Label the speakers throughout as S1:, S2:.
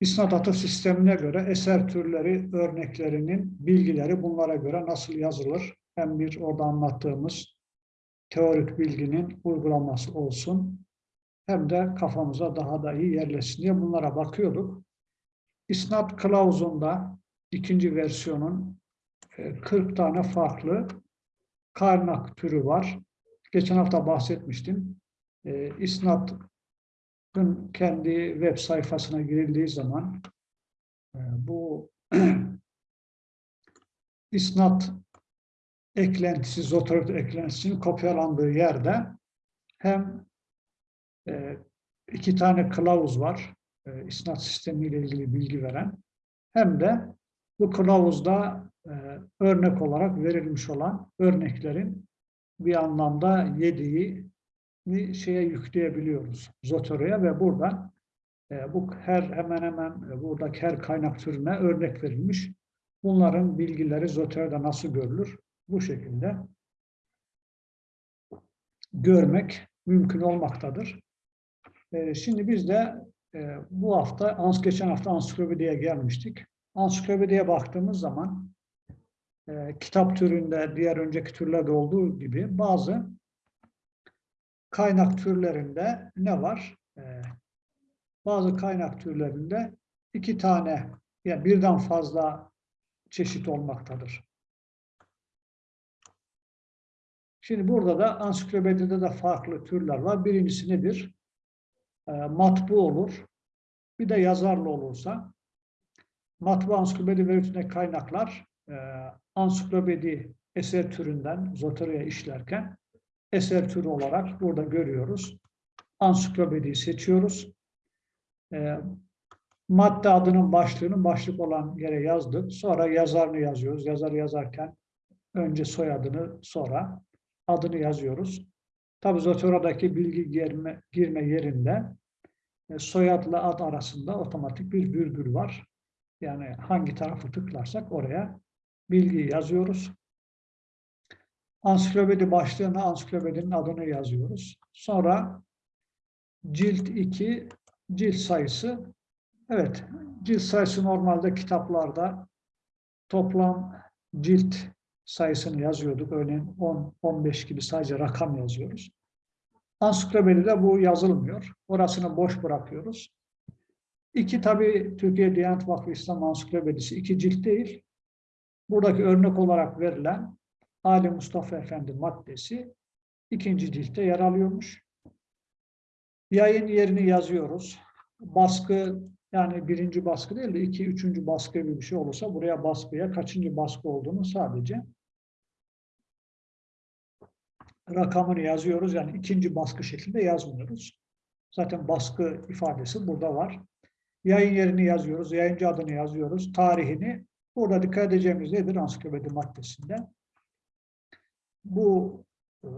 S1: İsnat atıf sistemine göre eser türleri, örneklerinin bilgileri bunlara göre nasıl yazılır? Hem bir orada anlattığımız teorik bilginin uygulaması olsun, hem de kafamıza daha da iyi yerleşsin diye bunlara bakıyorduk. İsnat kılavuzunda ikinci versiyonun e, 40 tane farklı kaynak türü var. Geçen hafta bahsetmiştim. E, İsnat'ın kendi web sayfasına girildiği zaman e, bu İsnat eklentisi, Zotero eklentisinin kopyalandığı yerde hem e, iki tane kılavuz var, e, isnat sistemiyle ilgili bilgi veren, hem de bu kılavuzda örnek olarak verilmiş olan örneklerin bir anlamda yediği bir şeye yükleyebiliyoruz Zotero'ya ve buradan e, bu her hemen hemen e, buradaki her kaynak türüne örnek verilmiş. Bunların bilgileri Zotero'da nasıl görülür? Bu şekilde görmek mümkün olmaktadır. E, şimdi biz de e, bu hafta, geçen hafta ansiklopediye gelmiştik. Ansiklopediye baktığımız zaman e, kitap türünde diğer önceki türlerde olduğu gibi bazı kaynak türlerinde ne var? E, bazı kaynak türlerinde iki tane yani birden fazla çeşit olmaktadır. Şimdi burada da ansiklopedide de farklı türler var. Birincisi nedir? E, matbu olur. Bir de yazarlı olursa. Matbu ansiklopedi ve kaynaklar e, ansiklopedi eser türünden Zotero'ya işlerken eser türü olarak burada görüyoruz. Ansiklopediyi seçiyoruz. E, madde adının başlığını başlık olan yere yazdık. Sonra yazarını yazıyoruz. Yazarı yazarken önce soyadını sonra adını yazıyoruz. Tabi Zotero'daki bilgi girme, girme yerinde e, soyadla ad arasında otomatik bir virgül var. Yani hangi tarafı tıklarsak oraya bilgiyi yazıyoruz. Ansiklopedi başlığına ansiklopedinin adını yazıyoruz. Sonra cilt 2, cilt sayısı. Evet, cilt sayısı normalde kitaplarda toplam cilt sayısını yazıyorduk. Örneğin 10-15 gibi sadece rakam yazıyoruz. Ansiklopedide bu yazılmıyor. Orasını boş bırakıyoruz. İki tabi Türkiye Diyanet Vakfı İslam Ansiklopedisi iki cilt değil. Buradaki örnek olarak verilen Ali Mustafa Efendi maddesi ikinci ciltte yer alıyormuş. Yayın yerini yazıyoruz. Baskı yani birinci baskı değil de iki, üçüncü baskı gibi bir şey olursa buraya baskıya kaçıncı baskı olduğunu sadece rakamını yazıyoruz. Yani ikinci baskı şeklinde yazmıyoruz. Zaten baskı ifadesi burada var. Yayın yerini yazıyoruz, yayıncı adını yazıyoruz, tarihini. Burada dikkat edeceğimiz nedir ansiklopedi maddesinde? Bu e,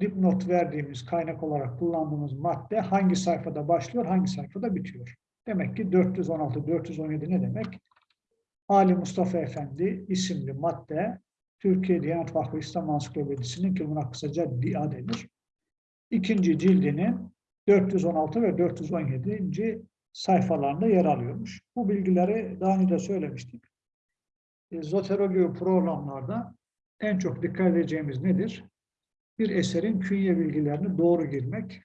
S1: dipnot verdiğimiz kaynak olarak kullandığımız madde hangi sayfada başlıyor, hangi sayfada bitiyor. Demek ki 416, 417 ne demek? Ali Mustafa Efendi isimli madde Türkiye Diyanet Vakfı İslam Ansiklopedisi'nin ki buna kısaca DİA denir. İkinci cildinin 416 ve 417. sayfalarında yer alıyormuş. Bu bilgileri daha önce de söylemiştik. E, Zotero gibi programlarda en çok dikkat edeceğimiz nedir? Bir eserin künye bilgilerini doğru girmek.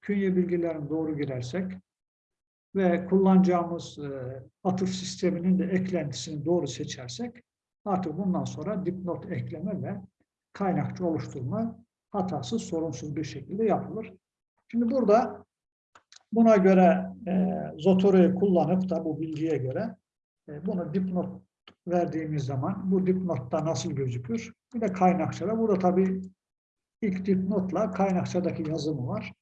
S1: Künye bilgilerini doğru girersek ve kullanacağımız e, atıf sisteminin de eklentisini doğru seçersek Artık bundan sonra dipnot ekleme ve kaynakçı oluşturma hatasız, sorunsuz bir şekilde yapılır. Şimdi burada buna göre e, Zotero'yu kullanıp da bu bilgiye göre e, bunu dipnot verdiğimiz zaman bu dipnotta nasıl gözükür? Bir de kaynakçada. Burada tabii ilk dipnotla kaynakçadaki yazımı var.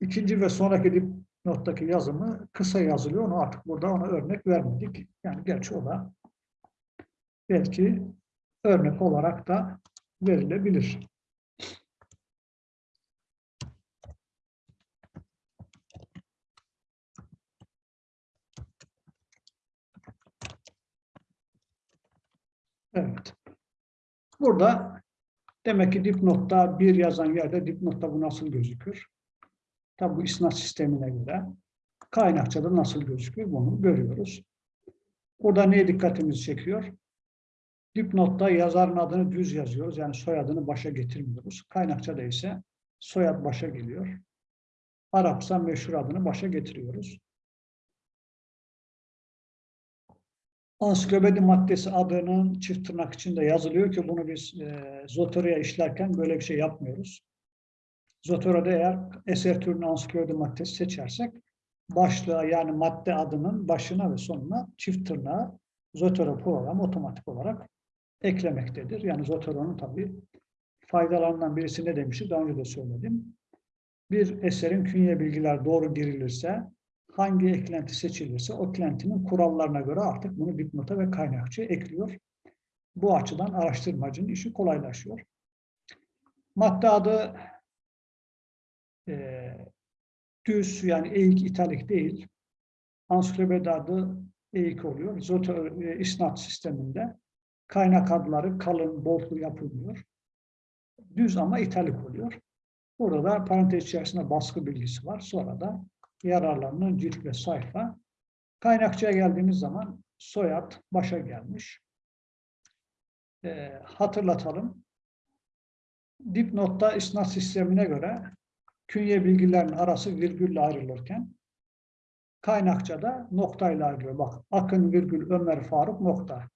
S1: İkinci ve sonraki dipnottaki yazımı kısa yazılıyor. Onu artık burada ona örnek vermedik. Yani gerçi o da belki örnek olarak da verilebilir. Evet. Burada demek ki dipnotta bir yazan yerde dipnotta bu nasıl gözükür? Tabi bu isnat sistemine göre. Kaynakçada nasıl gözüküyor bunu görüyoruz. Burada neye dikkatimizi çekiyor? Dipnotta yazarın adını düz yazıyoruz. Yani soyadını başa getirmiyoruz. Kaynakçada ise soyad başa geliyor. Arapsa meşhur adını başa getiriyoruz. Ansiklopedi maddesi adının çift tırnak içinde yazılıyor ki bunu biz e, Zotero'ya işlerken böyle bir şey yapmıyoruz. Zotero'da eğer eser türünü ansiklopedi maddesi seçersek başlığa yani madde adının başına ve sonuna çift tırnağı Zotero program otomatik olarak eklemektedir. Yani Zotero'nun tabii faydalarından birisi ne demişti? Daha önce de söyledim. Bir eserin künye bilgiler doğru girilirse, hangi eklenti seçilirse o eklentinin kurallarına göre artık bunu dipnota ve kaynakçıya ekliyor. Bu açıdan araştırmacının işi kolaylaşıyor. Madde adı e, düz yani eğik italik değil. Ansiklopedi adı eğik oluyor. Zoto, e, isnat sisteminde kaynak adları kalın, boltlu yapılmıyor. Düz ama italik oluyor. Burada da parantez içerisinde baskı bilgisi var. Sonra da yararlarının cilt ve sayfa. Kaynakçıya geldiğimiz zaman soyad başa gelmiş. E, hatırlatalım. Dipnotta isnat sistemine göre künye bilgilerin arası virgülle ayrılırken kaynakçada noktayla ayrılıyor. Bak Akın virgül Ömer Faruk nokta.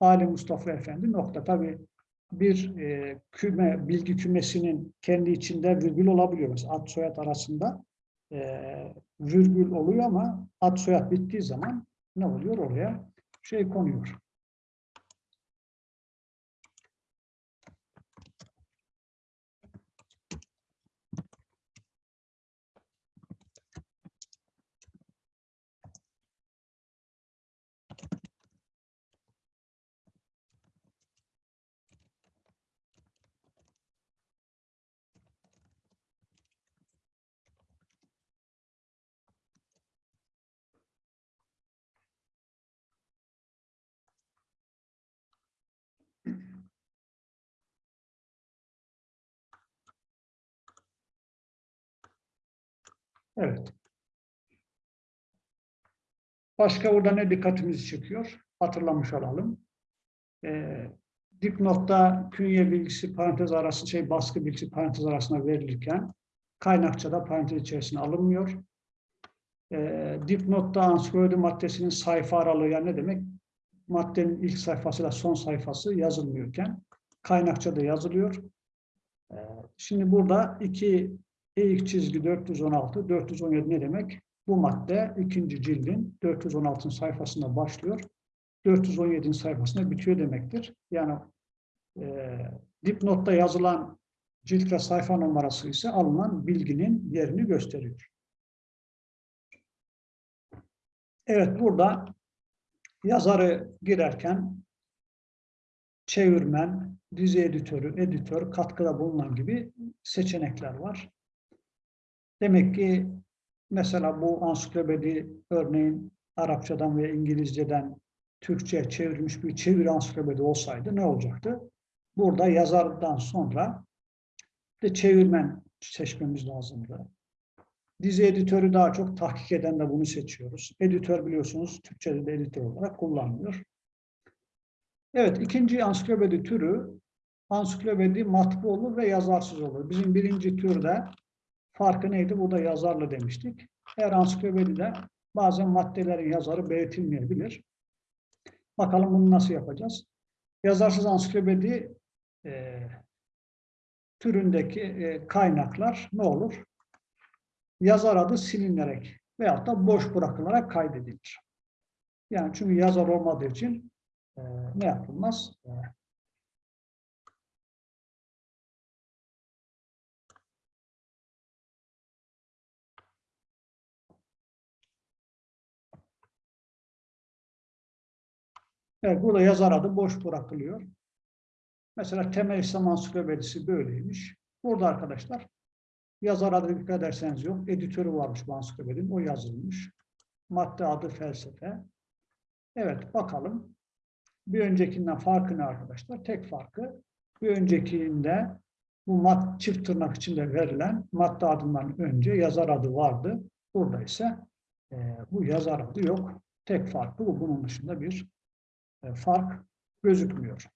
S1: Ali Mustafa Efendi nokta. Tabi bir e, küme, bilgi kümesinin kendi içinde virgül olabiliyor. Mesela ad soyad arasında e, virgül oluyor ama ad soyad bittiği zaman ne oluyor oraya? Şey konuyor. Evet. Başka burada ne dikkatimizi çekiyor? Hatırlamış olalım. Ee, dipnotta künye bilgisi parantez arası, şey baskı bilgisi parantez arasına verilirken kaynakçada parantez içerisine alınmıyor. Ee, dipnotta ansiklopedi maddesinin sayfa aralığı yani ne demek? Maddenin ilk sayfasıyla son sayfası yazılmıyorken kaynakçada yazılıyor. Ee, şimdi burada iki eğik çizgi 416, 417 ne demek? Bu madde ikinci cildin 416 sayfasında başlıyor. 417'nin sayfasında bitiyor demektir. Yani e, dipnotta yazılan cilt ve sayfa numarası ise alınan bilginin yerini gösteriyor. Evet burada yazarı girerken çevirmen, dizi editörü, editör, katkıda bulunan gibi seçenekler var. Demek ki mesela bu ansiklopedi örneğin Arapçadan ve İngilizceden Türkçe çevrilmiş bir çeviri ansiklopedi olsaydı ne olacaktı? Burada yazardan sonra de çevirmen seçmemiz lazımdı. Dizi editörü daha çok tahkik eden de bunu seçiyoruz. Editör biliyorsunuz Türkçe'de de editör olarak kullanılıyor. Evet ikinci ansiklopedi türü ansiklopedi matbu olur ve yazarsız olur. Bizim birinci türde Farkı neydi? Burada yazarlı demiştik. Her ansiklopedide bazen maddelerin yazarı belirtilmeyebilir. Bakalım bunu nasıl yapacağız? Yazarsız ansiklopedi e, türündeki e, kaynaklar ne olur? Yazar adı silinerek veyahut da boş bırakılarak kaydedilir. Yani çünkü yazar olmadığı için e, ne yapılmaz? E, Evet, burada yazar adı boş bırakılıyor. Mesela temel İslam ansiklopedisi böyleymiş. Burada arkadaşlar yazar adı dikkat ederseniz yok. Editörü varmış bu ansiklopedinin. O yazılmış. Madde adı felsefe. Evet bakalım. Bir öncekinden farkı ne arkadaşlar? Tek farkı bir öncekinde bu mad çift tırnak içinde verilen madde adından önce yazar adı vardı. Burada ise e, bu yazar adı yok. Tek farkı bu. Bunun dışında bir fark gözükmüyor.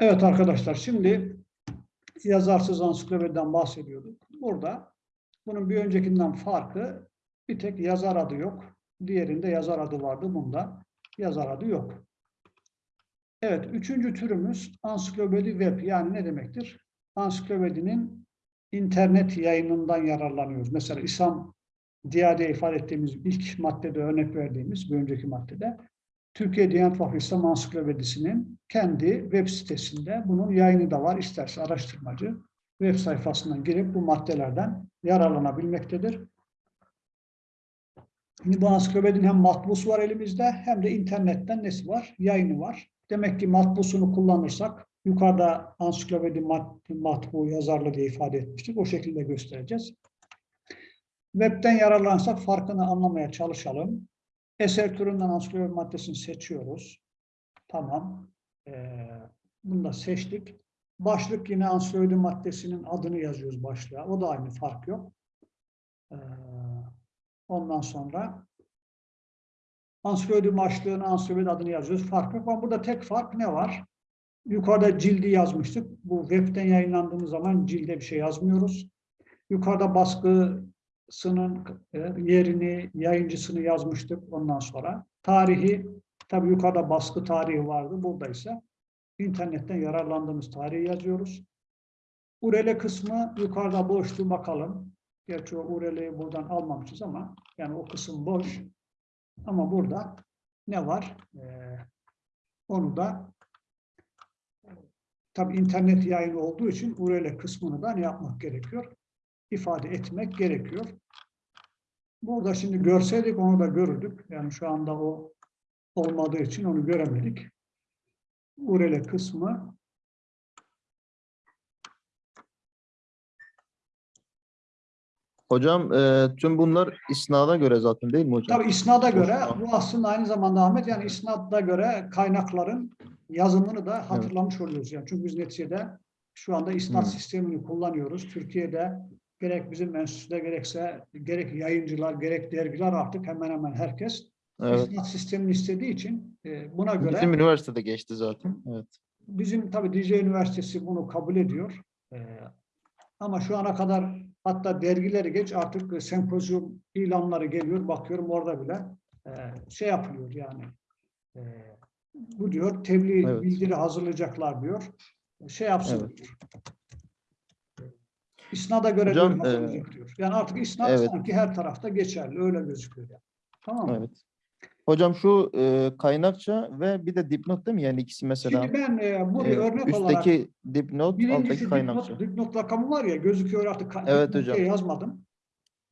S1: Evet arkadaşlar şimdi yazarsız ansiklopediden bahsediyorduk. Burada bunun bir öncekinden farkı bir tek yazar adı yok. Diğerinde yazar adı vardı. Bunda yazar adı yok. Evet, üçüncü türümüz ansiklopedi web. Yani ne demektir? Ansiklopedinin internet yayınından yararlanıyoruz. Mesela İslam Diyade'ye ifade ettiğimiz ilk maddede örnek verdiğimiz bir önceki maddede Türkiye Diyanet Vakfı İslam Ansiklopedisi'nin kendi web sitesinde bunun yayını da var. İsterse araştırmacı web sayfasından girip bu maddelerden yararlanabilmektedir. Şimdi bu ansiklopedinin hem matbusu var elimizde hem de internetten nesi var? Yayını var. Demek ki matbusunu kullanırsak yukarıda ansiklopedi mat, matbu yazarlı diye ifade etmiştik. O şekilde göstereceğiz. Web'den yararlansak farkını anlamaya çalışalım. Eser türünden ansiklopedi maddesini seçiyoruz. Tamam. Ee, bunu da seçtik. Başlık yine ansiklopedi maddesinin adını yazıyoruz başlığa. O da aynı fark yok. Ee, ondan sonra ansiklopedi başlığını, ansiklopedi adını yazıyoruz. Fark yok ama burada tek fark ne var? Yukarıda cildi yazmıştık. Bu webten yayınlandığımız zaman cilde bir şey yazmıyoruz. Yukarıda baskı sının e, yerini, yayıncısını yazmıştık ondan sonra. Tarihi, tabi yukarıda baskı tarihi vardı. Burada ise internetten yararlandığımız tarihi yazıyoruz. Urele kısmı yukarıda boştu bakalım. Gerçi o ureleyi buradan almamışız ama yani o kısım boş. Ama burada ne var? Ee, onu da tabi internet yayını olduğu için urele kısmını da yapmak gerekiyor? İfade etmek gerekiyor. Burada şimdi görseydik onu da görürdük. Yani şu anda o olmadığı için onu göremedik. Urele kısmı
S2: Hocam e, tüm bunlar isnada göre zaten değil mi hocam?
S1: Tabii isnada göre bu aslında aynı zamanda Ahmet yani isnada göre kaynakların yazımını da hatırlamış oluyoruz. Yani çünkü biz neticede şu anda isnat
S2: Hı.
S1: sistemini kullanıyoruz. Türkiye'de gerek bizim enstitüde gerekse gerek yayıncılar gerek dergiler artık hemen hemen herkes
S2: Evet.
S1: isnat sistemini istediği için e, buna göre
S2: Bizim üniversitede geçti zaten. Evet.
S1: Bizim tabii DJ Üniversitesi bunu kabul ediyor. Ee, ama şu ana kadar hatta dergileri geç artık sempozyum ilanları geliyor. Bakıyorum orada bile e, şey yapılıyor yani. E, bu diyor tebliğ
S2: Evet.
S1: bildiri hazırlayacaklar diyor. Şey yapsın
S2: Evet.
S1: diyor. İsnada göre
S2: Hocam,
S1: diyor, hazırlayacak diyor. Yani artık isnat
S2: evet.
S1: sanki her tarafta geçerli. Öyle gözüküyor. Yani. Tamam mı?
S2: Evet. Hocam şu e, kaynakça ve bir de dipnot değil mi? Yani ikisi mesela
S1: Şimdi ben e, buraya
S2: e,
S1: örnek olarak
S2: üstteki dipnot, alttaki kaynakça.
S1: dipnot, dipnot rakamı var ya gözüküyor artık
S2: Evet hocam.
S1: yazmadım.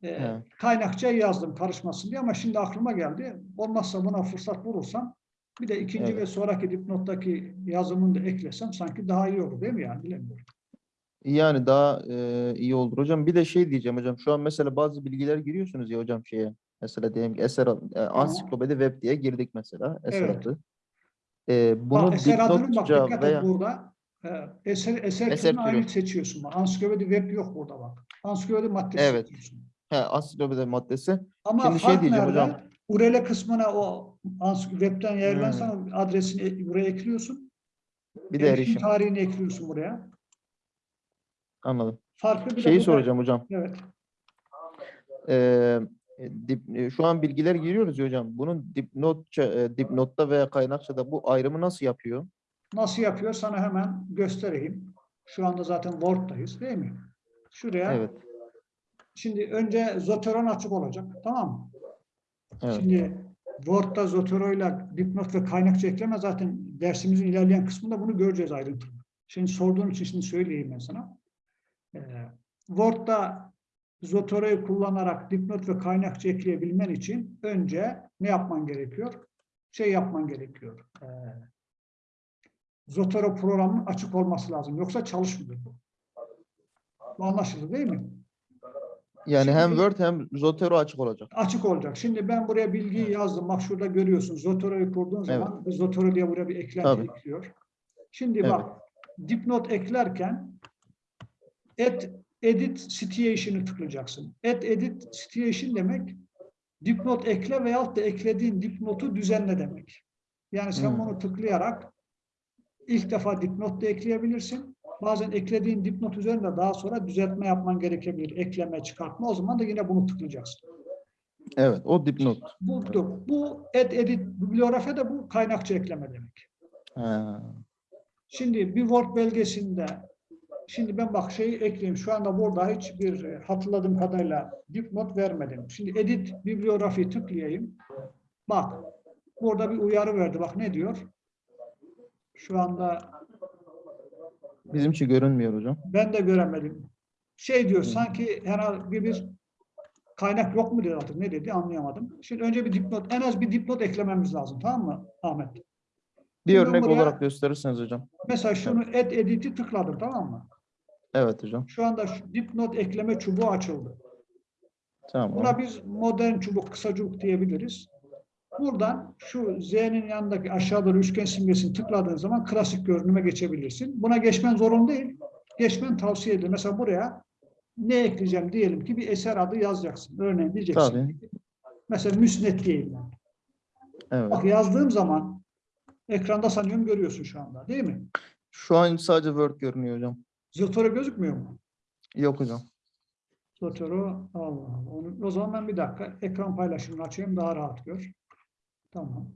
S1: Ee,
S2: He.
S1: kaynakçayı yazdım karışmasın diye ama şimdi aklıma geldi. Olmazsa buna fırsat bulursam bir de ikinci
S2: Evet.
S1: ve sonraki dipnottaki yazımını da eklesem sanki daha iyi olur değil mi yani bilemiyorum.
S2: Yani daha e, iyi olur hocam. Bir de şey diyeceğim hocam. Şu an mesela bazı bilgiler giriyorsunuz ya hocam şeye. Mesela diyelim ki eser e, ansiklopedi web diye girdik mesela eser
S1: Evet.
S2: adı. E, bunu
S1: bak eser adının bak dikkat
S2: veya
S1: et burada. e, eser, eser,
S2: Eser
S1: türünü
S2: türü.
S1: seçiyorsun. Ansiklopedi web yok burada bak. Ansiklopedi maddesi
S2: Evet.
S1: seçiyorsun.
S2: he, ansiklopedi maddesi.
S1: Ama
S2: Şimdi şey diyeceğim
S1: nerede?
S2: hocam.
S1: URL kısmına o webten yayarlarsan
S2: Hmm.
S1: adresini e- buraya ekliyorsun.
S2: Bir de erişim.
S1: tarihini ekliyorsun buraya.
S2: Anladım.
S1: Farklı bir
S2: Şeyi soracağım hocam.
S1: Evet.
S2: Ee, dip, e, şu an bilgiler giriyoruz ya hocam. Bunun dipnotça, e, dipnotta veya kaynakçada bu ayrımı nasıl yapıyor?
S1: Nasıl yapıyor? Sana hemen göstereyim. Şu anda zaten Word'dayız değil mi? Şuraya.
S2: Evet.
S1: Şimdi önce Zotero açık olacak. Tamam mı?
S2: Evet.
S1: Şimdi Word'da Zotero ile dipnot ve kaynakça ekleme zaten dersimizin ilerleyen kısmında bunu göreceğiz ayrıntılı. Şimdi sorduğun için şimdi söyleyeyim ben sana. Ee, Word'da Zotero'yu kullanarak dipnot ve kaynakça ekleyebilmen için önce ne yapman gerekiyor? Şey yapman gerekiyor. Ee, Zotero programının açık olması lazım. Yoksa çalışmıyor bu. Bu anlaşıldı değil mi?
S2: Yani hem
S1: Şimdi-
S2: Word hem Zotero açık olacak.
S1: Açık olacak. Şimdi ben buraya bilgiyi yazdım. Bak şurada görüyorsun. Zotero'yu kurduğun zaman bir Zotero diye buraya bir eklenti
S2: Tabii.
S1: ekliyor. Şimdi
S2: Evet.
S1: bak dipnot eklerken add edit situation'ı tıklayacaksın. Add edit situation demek dipnot ekle veyahut da eklediğin dipnotu düzenle demek. Yani sen
S2: Hmm.
S1: bunu tıklayarak ilk defa dipnot da ekleyebilirsin. Bazen eklediğin dipnot üzerinde daha sonra düzeltme yapman gerekebilir. Ekleme, çıkartma. O zaman da yine bunu tıklayacaksın.
S2: Evet. O dipnot.
S1: Bu, bu add edit bibliografi de bu kaynakça ekleme demek.
S2: Ha.
S1: Şimdi bir Word belgesinde şimdi ben bak şeyi ekleyeyim. Şu anda burada hiçbir e, hatırladığım kadarıyla dipnot vermedim. Şimdi edit bibliografi tıklayayım. Bak burada bir uyarı verdi. Bak ne diyor? Şu anda
S2: Bizim için görünmüyor hocam.
S1: ben de göremedim. Şey diyor
S2: Hı.
S1: sanki herhalde bir, bir kaynak yok mu dedi artık ne dedi anlayamadım. Şimdi önce bir dipnot en az bir dipnot eklememiz lazım tamam mı Ahmet?
S2: Bir
S1: Şimdi
S2: örnek
S1: buraya-
S2: olarak gösterirseniz hocam.
S1: Mesela şunu add edit'i tıkladım tamam mı?
S2: Evet hocam.
S1: Şu anda şu dipnot ekleme çubuğu açıldı.
S2: Tamam.
S1: Buna biz modern çubuk, kısa çubuk diyebiliriz. Buradan şu Z'nin yanındaki aşağı doğru üçgen simgesini tıkladığın zaman klasik görünüme geçebilirsin. Buna geçmen zorun değil. Geçmen tavsiye edilir. Mesela buraya ne ekleyeceğim diyelim ki bir eser adı yazacaksın. Örneğin diyeceksin.
S2: Tabii.
S1: Mesela müsnet diyeyim ben.
S2: Evet.
S1: Bak yazdığım zaman ekranda sanıyorum görüyorsun şu anda değil mi?
S2: Şu an sadece Word görünüyor hocam.
S1: Zotero gözükmüyor mu?
S2: Yok hocam.
S1: Zotero Allah Allah. Onu, o zaman ben bir dakika ekran paylaşımını açayım daha rahat gör. Tamam.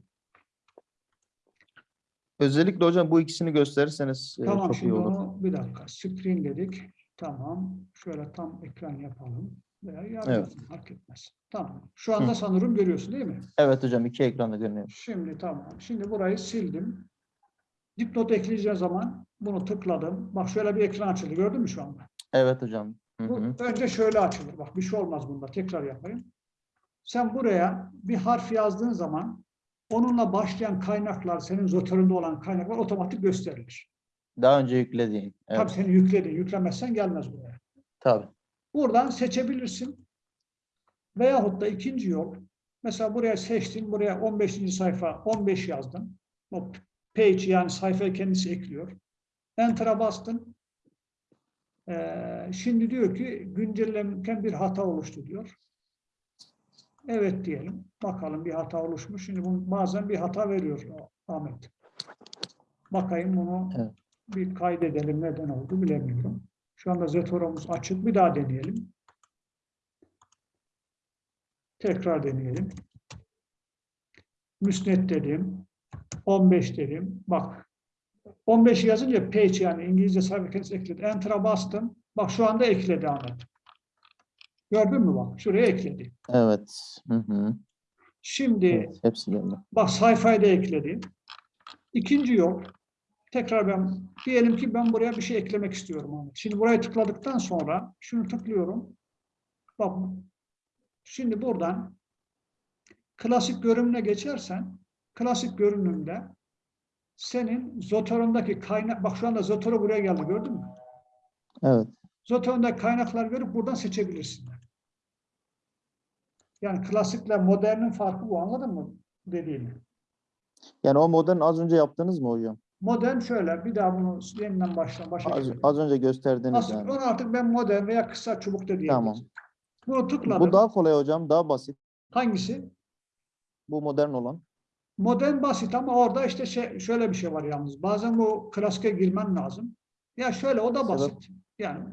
S2: Özellikle hocam bu ikisini gösterirseniz e,
S1: Tamam
S2: çok iyi
S1: şimdi
S2: olur.
S1: onu bir dakika. Screen dedik. Tamam. Şöyle tam ekran yapalım. Veya yarın fark etmez. Tamam. Şu anda
S2: Hı.
S1: sanırım görüyorsun değil mi?
S2: Evet hocam iki ekranda görünüyor.
S1: Şimdi tamam. Şimdi burayı sildim. Dipnot ekleyeceğim zaman bunu tıkladım. Bak şöyle bir ekran açıldı. Gördün mü şu anda?
S2: Evet hocam. Hı
S1: Bu önce şöyle açılır. Bak bir şey olmaz bunda. Tekrar yapayım. Sen buraya bir harf yazdığın zaman onunla başlayan kaynaklar, senin zotöründe olan kaynaklar otomatik gösterilir.
S2: Daha önce yüklediğin.
S1: Tabii
S2: Evet.
S1: seni yükledin. Yüklemezsen gelmez buraya.
S2: Tabii.
S1: Buradan seçebilirsin. Veyahut da ikinci yol. Mesela buraya seçtin. Buraya 15. sayfa 15 yazdın. O page yani sayfaya kendisi ekliyor. Enter'a bastın. Ee, şimdi diyor ki güncellenirken bir hata oluştu diyor. Evet diyelim. Bakalım bir hata oluşmuş. Şimdi bu bazen bir hata veriyor Ahmet. Bakayım bunu
S2: Evet.
S1: bir kaydedelim. Neden oldu bilemiyorum. Şu anda Zetora'mız açık. Bir daha deneyelim. Tekrar deneyelim. Müsnet dedim. 15 dedim. Bak 15 yazınca page yani İngilizce sayfa kendisi ekledi. Enter'a bastım. Bak şu anda ekledi Ahmet. Gördün mü bak? Şuraya ekledi.
S2: Evet. Hı hı.
S1: Şimdi
S2: Evet. Hepsi geldi.
S1: bak sayfayı da ekledi. İkinci yol. Tekrar ben diyelim ki ben buraya bir şey eklemek istiyorum Ahmet. Şimdi buraya tıkladıktan sonra şunu tıklıyorum. Bak şimdi buradan klasik görünümüne geçersen klasik görünümde senin Zoteron'daki kaynak bak şu anda Zotero buraya geldi gördün mü?
S2: Evet.
S1: Zoteron'daki kaynaklar görüp buradan seçebilirsin. Yani klasikle modernin farkı bu anladın mı dediğimi?
S2: Yani o modern az önce yaptınız mı hocam?
S1: Modern şöyle bir daha bunu yeniden baştan başa
S2: Az,
S1: geçelim.
S2: az önce gösterdiniz
S1: Nasıl?
S2: yani.
S1: Onu artık ben modern veya kısa çubuk da diyebilirim.
S2: Tamam.
S1: Bunu tıkladım.
S2: Bu daha kolay hocam. Daha basit.
S1: Hangisi?
S2: Bu modern olan.
S1: Modern basit ama orada işte şey, şöyle bir şey var yalnız. Bazen bu klasike girmen lazım. Ya şöyle o da basit. Yani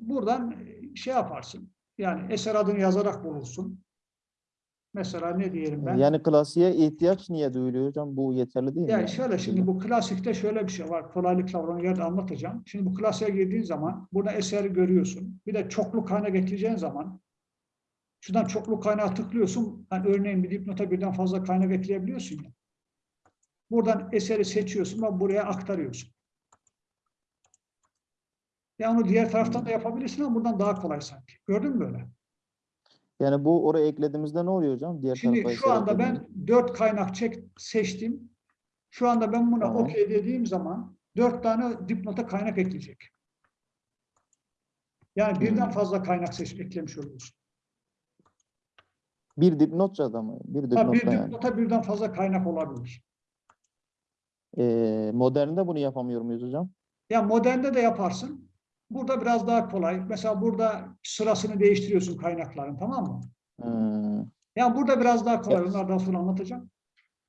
S1: buradan şey yaparsın. Yani eser adını yazarak bulursun. Mesela ne diyelim ben?
S2: Yani klasiğe ihtiyaç niye duyuluyor hocam? Bu yeterli değil mi?
S1: Yani
S2: yani?
S1: şöyle şimdi bu klasikte şöyle bir şey var. Kolaylıkla onu yerde anlatacağım. Şimdi bu klasiğe girdiğin zaman burada eseri görüyorsun. Bir de çoklu kaynak ekleyeceğin zaman şuradan çoklu kaynağı tıklıyorsun. Yani örneğin bir dipnota birden fazla kaynak ekleyebiliyorsun ya. Buradan eseri seçiyorsun ve buraya aktarıyorsun. Ya onu diğer taraftan da yapabilirsin ama buradan daha kolay sanki. Gördün mü böyle?
S2: Yani bu oraya eklediğimizde ne oluyor hocam? Diğer
S1: Şimdi şu anda ben dört kaynak çek, seçtim. Şu anda ben buna
S2: Tamam.
S1: okey dediğim zaman dört tane dipnota kaynak ekleyecek. Yani birden
S2: Hmm.
S1: fazla kaynak seç, eklemiş oluyorsun.
S2: Bir dipnot da mı? Bir
S1: Ha, bir
S2: dipnotta yani.
S1: dipnota birden fazla kaynak olabilir.
S2: Ee, modernde bunu yapamıyor muyuz hocam?
S1: Ya modernde de yaparsın. Burada biraz daha kolay. Mesela burada sırasını değiştiriyorsun kaynakların tamam mı?
S2: Hmm.
S1: Ya burada biraz daha kolay.
S2: Evet.
S1: Onlardan sonra anlatacağım.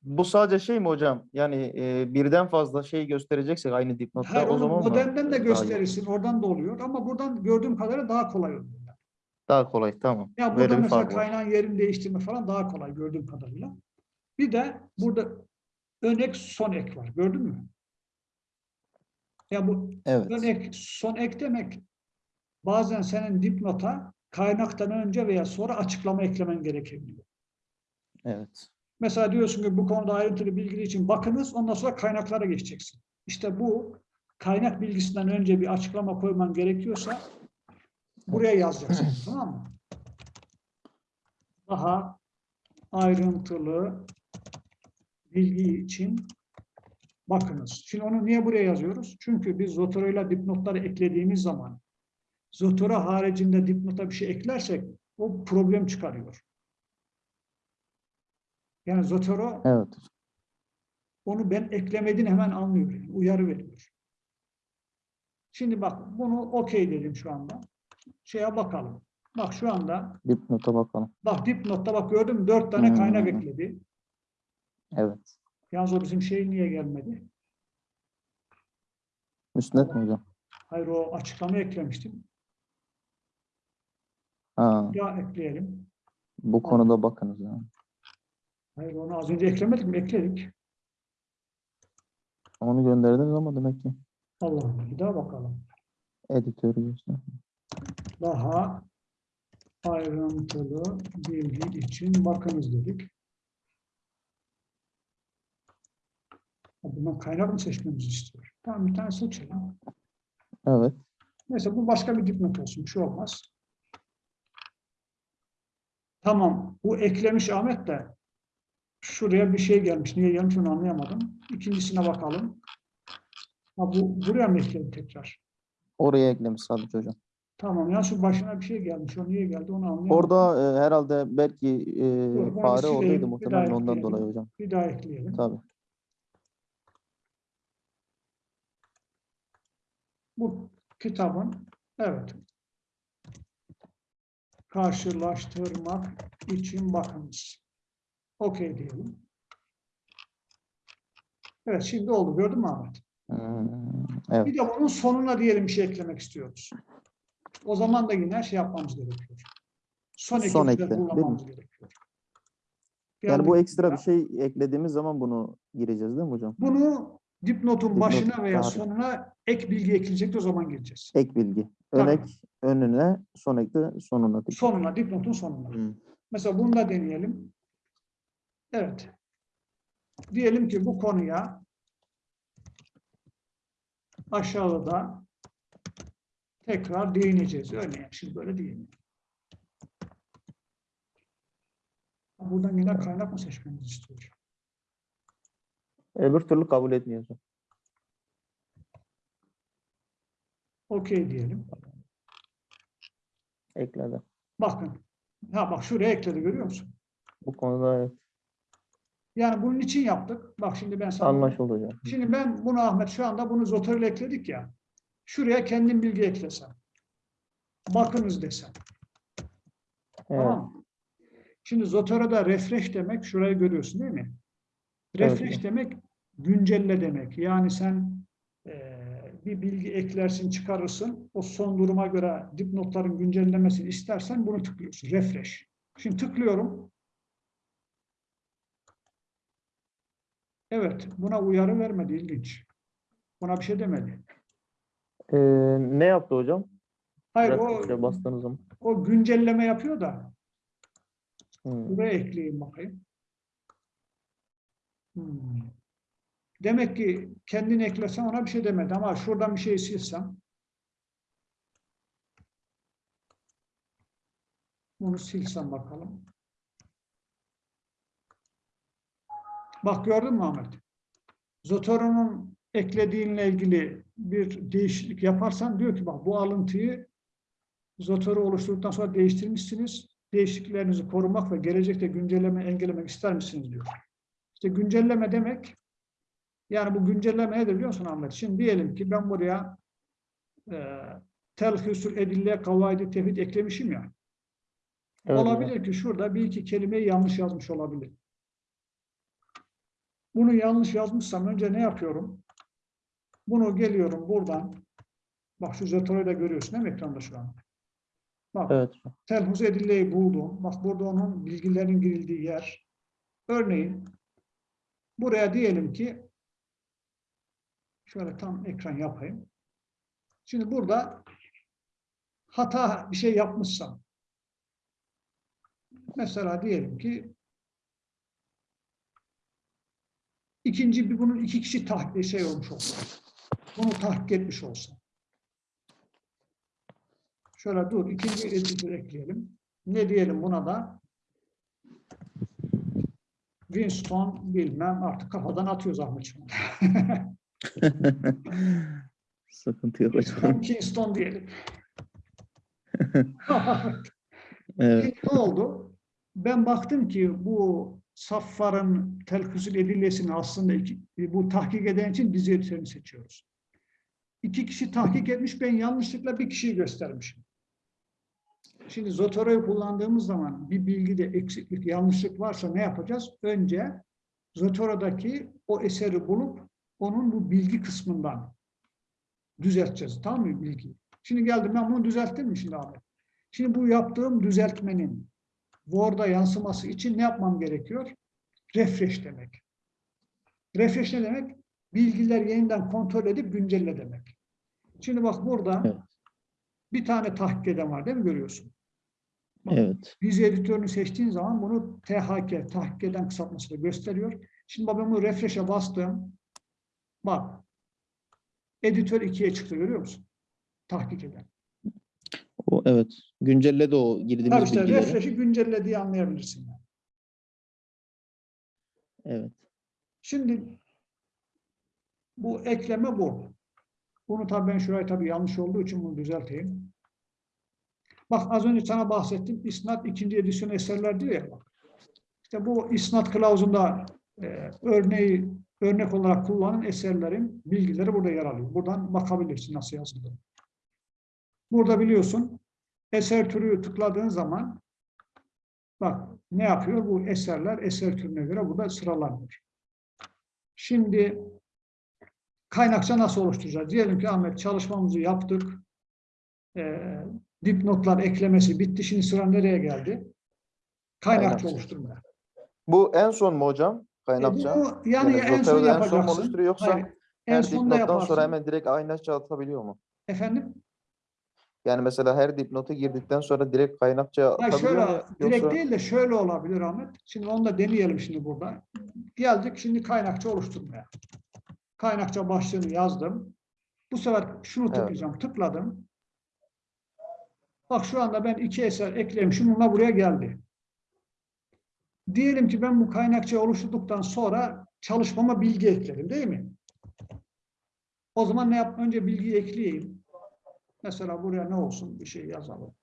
S2: Bu sadece şey mi hocam? Yani e, birden fazla şey göstereceksek aynı dipnotta
S1: Hayır,
S2: o zaman mı?
S1: modernden de gösterirsin. Oradan da oluyor. Ama buradan gördüğüm kadarıyla daha kolay oluyor.
S2: Daha kolay tamam.
S1: Ya
S2: Böyle
S1: burada
S2: bir
S1: mesela kaynağın yerini değiştirme falan daha kolay gördüğüm kadarıyla. Bir de burada ön ek son ek var. Gördün mü? Ya bu
S2: Evet.
S1: ön ek son ek demek bazen senin dipnota kaynaktan önce veya sonra açıklama eklemen gerekebiliyor.
S2: Evet.
S1: Mesela diyorsun ki bu konuda ayrıntılı bilgi için bakınız ondan sonra kaynaklara geçeceksin. İşte bu kaynak bilgisinden önce bir açıklama koyman gerekiyorsa buraya yazacaksın tamam mı? Daha ayrıntılı bilgi için bakınız. Şimdi onu niye buraya yazıyoruz? Çünkü biz Zotero ile dipnotları eklediğimiz zaman Zotero haricinde dipnota bir şey eklersek o problem çıkarıyor. Yani Zotero
S2: Evet.
S1: onu ben eklemediğini hemen anlıyor. yani, uyarı veriyor. Şimdi bak bunu okey dedim şu anda. Şeye bakalım. Bak şu anda
S2: Dipnota bakalım.
S1: bak dipnotta bak gördün mü dört tane kaynak
S2: Hmm.
S1: ekledi.
S2: Evet.
S1: Yalnız o bizim şey niye gelmedi?
S2: Müsnet mi hocam?
S1: Hayır o açıklama eklemiştim.
S2: Ha,
S1: Ya ekleyelim.
S2: bu konuda bakınız. Yani.
S1: Hayır onu az önce eklemedik mi? Ekledik.
S2: Onu gönderdiniz ama demek ki
S1: Allah Allah. Bir daha bakalım.
S2: editörü göster.
S1: Daha ayrıntılı bilgi için bakınız dedik. Bundan kaynak mı seçmemizi istiyor? Tamam bir tane seçelim.
S2: Evet.
S1: Neyse bu başka bir dipnot olsun. Bir şey olmaz. Tamam. Bu eklemiş Ahmet de şuraya bir şey gelmiş. Niye gelmiş onu anlayamadım. İkincisine bakalım. Ha, bu buraya mı ekledi tekrar?
S2: Oraya eklemiş sadece hocam.
S1: Tamam ya şu başına bir şey gelmiş. O niye geldi onu anlayamadım.
S2: Orada e, herhalde belki e,
S1: Dur, bunu
S2: fare oradaydı
S1: bir
S2: muhtemelen
S1: daha
S2: ondan
S1: ekleyelim.
S2: dolayı hocam.
S1: Bir daha ekleyelim.
S2: Tabii.
S1: Bu kitabın evet karşılaştırmak için bakınız. Okey diyelim. Evet şimdi oldu. Gördün mü Ahmet?
S2: Hmm, evet.
S1: Bir de bunun sonuna diyelim bir şey eklemek istiyoruz. O zaman da yine şey yapmamız gerekiyor. Son,
S2: Son
S1: ekimizde
S2: ekle, değil mi?
S1: kullanmamız gerekiyor.
S2: Yani bu ekstra
S1: buraya.
S2: bir şey eklediğimiz zaman bunu gireceğiz değil mi hocam?
S1: Bunu dipnotun
S2: Dipnot,
S1: başına veya
S2: tabii.
S1: sonuna ek bilgi ekleyecek de o zaman gireceğiz.
S2: Ek bilgi. Ön
S1: Tabii.
S2: ek önüne, son ek de sonuna. dikkat.
S1: Sonuna, dipnotun sonuna.
S2: Hmm.
S1: Mesela bunu da deneyelim. Evet. Diyelim ki bu konuya aşağıda tekrar değineceğiz. Örneğin şimdi böyle diyelim. Buradan yine kaynak mı seçmemizi istiyor?
S2: Öbür türlü kabul etmiyor.
S1: Okey diyelim.
S2: Ekledi.
S1: Bakın. Ha bak şuraya ekledi görüyor musun?
S2: Bu konuda evet,
S1: Yani bunun için yaptık. Bak şimdi ben sana
S2: anlaşıldı hocam.
S1: Şimdi ben bunu Ahmet şu anda bunu Zotor ile ekledik ya. Şuraya kendim bilgi eklesem. Bakınız desem.
S2: Evet.
S1: Tamam? Şimdi Zotor'a da refresh demek şurayı görüyorsun değil mi?
S2: Evet
S1: Refresh
S2: hocam.
S1: demek güncelle demek. Yani sen eee, bir bilgi eklersin, çıkarırsın. O son duruma göre dipnotların güncellemesini istersen bunu tıklıyorsun. Refresh. Şimdi tıklıyorum. Evet, buna uyarı vermedi. ilginç. Buna bir şey demedi.
S2: Ee, ne yaptı hocam?
S1: Hayır,
S2: Refresh'e
S1: o,
S2: bastığınız zaman.
S1: o güncelleme yapıyor da
S2: Hmm.
S1: buraya ekleyeyim bakayım. Hmm. Demek ki kendini eklesen ona bir şey demedi ama şuradan bir şey silsem bunu silsem bakalım. Bak gördün mü Ahmet? Zotoro'nun eklediğinle ilgili bir değişiklik yaparsan diyor ki bak bu alıntıyı Zotoro oluşturduktan sonra değiştirmişsiniz. Değişikliklerinizi korumak ve gelecekte güncelleme engellemek ister misiniz diyor. İşte güncelleme demek yani bu güncelleme nedir biliyor musun Ahmet? Şimdi diyelim ki ben buraya e, telhüsül edille kavaidi tevhid eklemişim ya.
S2: Evet
S1: olabilir ki şurada bir iki kelimeyi yanlış yazmış olabilir. Bunu yanlış yazmışsam önce ne yapıyorum? Bunu geliyorum buradan. Bak şu Zotoro'yu da görüyorsun değil mi ekranda şu an? Bak
S2: Evet
S1: telhuz edilleyi buldum. Bak burada onun bilgilerin girildiği yer. Örneğin buraya diyelim ki şöyle tam ekran yapayım. Şimdi burada hata bir şey yapmışsam mesela diyelim ki ikinci bir bunun iki kişi tahkik şey olmuş olsa bunu tahkik etmiş olsa Şöyle dur, ikinci editor ekleyelim. Ne diyelim buna da? Winston bilmem artık kafadan atıyoruz Ahmet şu an.
S2: Sıkıntı yok
S1: Winston,
S2: hocam.
S1: Kingston diyelim.
S2: Evet.
S1: Ne oldu? Ben baktım ki bu Saffar'ın telküsül edillesini aslında iki, bu tahkik eden için dizi editörünü seçiyoruz. İki kişi tahkik etmiş, ben yanlışlıkla bir kişiyi göstermişim. Şimdi Zotoro'yu kullandığımız zaman bir bilgide eksiklik, yanlışlık varsa ne yapacağız? Önce Zotoro'daki o eseri bulup onun bu bilgi kısmından düzelteceğiz. Tamam mı bilgiyi? Şimdi geldim ben bunu düzelttim mi şimdi abi? Şimdi bu yaptığım düzeltmenin Word'a yansıması için ne yapmam gerekiyor? Refresh demek. Refresh ne demek? Bilgiler yeniden kontrol edip güncelle demek. Şimdi bak burada
S2: Evet.
S1: bir tane tahkik eden var değil mi görüyorsun? Bak,
S2: Evet.
S1: Dizi editörünü seçtiğin zaman bunu THK, tahkik eden kısaltması da gösteriyor. Şimdi bak ben bunu refresh'e bastım. Bak. Editör 2'ye çıktı görüyor musun? tahkik eden.
S2: O evet. Güncelledi o
S1: Tabii
S2: girdiğimiz
S1: işte
S2: bilgileri.
S1: refresh'i güncellediği anlayabilirsin. yani.
S2: Evet.
S1: Şimdi bu ekleme bu. Bunu tabii ben şurayı tabii yanlış olduğu için bunu düzelteyim. Bak az önce sana bahsettim. İsnat ikinci edisyon eserler diyor ya. Bak. İşte bu isnat kılavuzunda e, örneği örnek olarak kullanılan eserlerin bilgileri burada yer alıyor. Buradan bakabilirsin nasıl yazıldığını. Burada biliyorsun eser türü tıkladığın zaman bak ne yapıyor? Bu eserler eser türüne göre burada sıralanıyor. Şimdi kaynakça nasıl oluşturacağız? Diyelim ki Ahmet çalışmamızı yaptık. Ee, dipnotlar eklemesi bitti. Şimdi sıra nereye geldi? Kaynakça
S2: Kaynakça.
S1: oluşturmaya.
S2: Bu en son mu hocam?
S1: E,
S2: Kaynakça.
S1: bunu yani, en son
S2: Zotero'da en son
S1: yapacaksın.
S2: oluşturuyor yoksa
S1: Hayır, en
S2: her
S1: yaparsın.
S2: sonra hemen direkt kaynakça atabiliyor mu?
S1: Efendim?
S2: Yani mesela her dipnotu girdikten sonra direkt kaynakça
S1: Hayır şöyle,
S2: mu?
S1: direkt
S2: Yoksa
S1: değil de şöyle olabilir Ahmet. Şimdi onu da deneyelim şimdi burada. Geldik şimdi kaynakça oluşturmaya. Kaynakça başlığını yazdım. Bu sefer şunu
S2: Evet.
S1: tıklayacağım. Tıkladım. Bak şu anda ben iki eser eklemişim. Bununla buraya geldi. Diyelim ki ben bu kaynakçayı oluşturduktan sonra çalışmama bilgi ekledim değil mi? O zaman ne yap? Önce bilgiyi ekleyeyim. Mesela buraya ne olsun? Bir şey yazalım.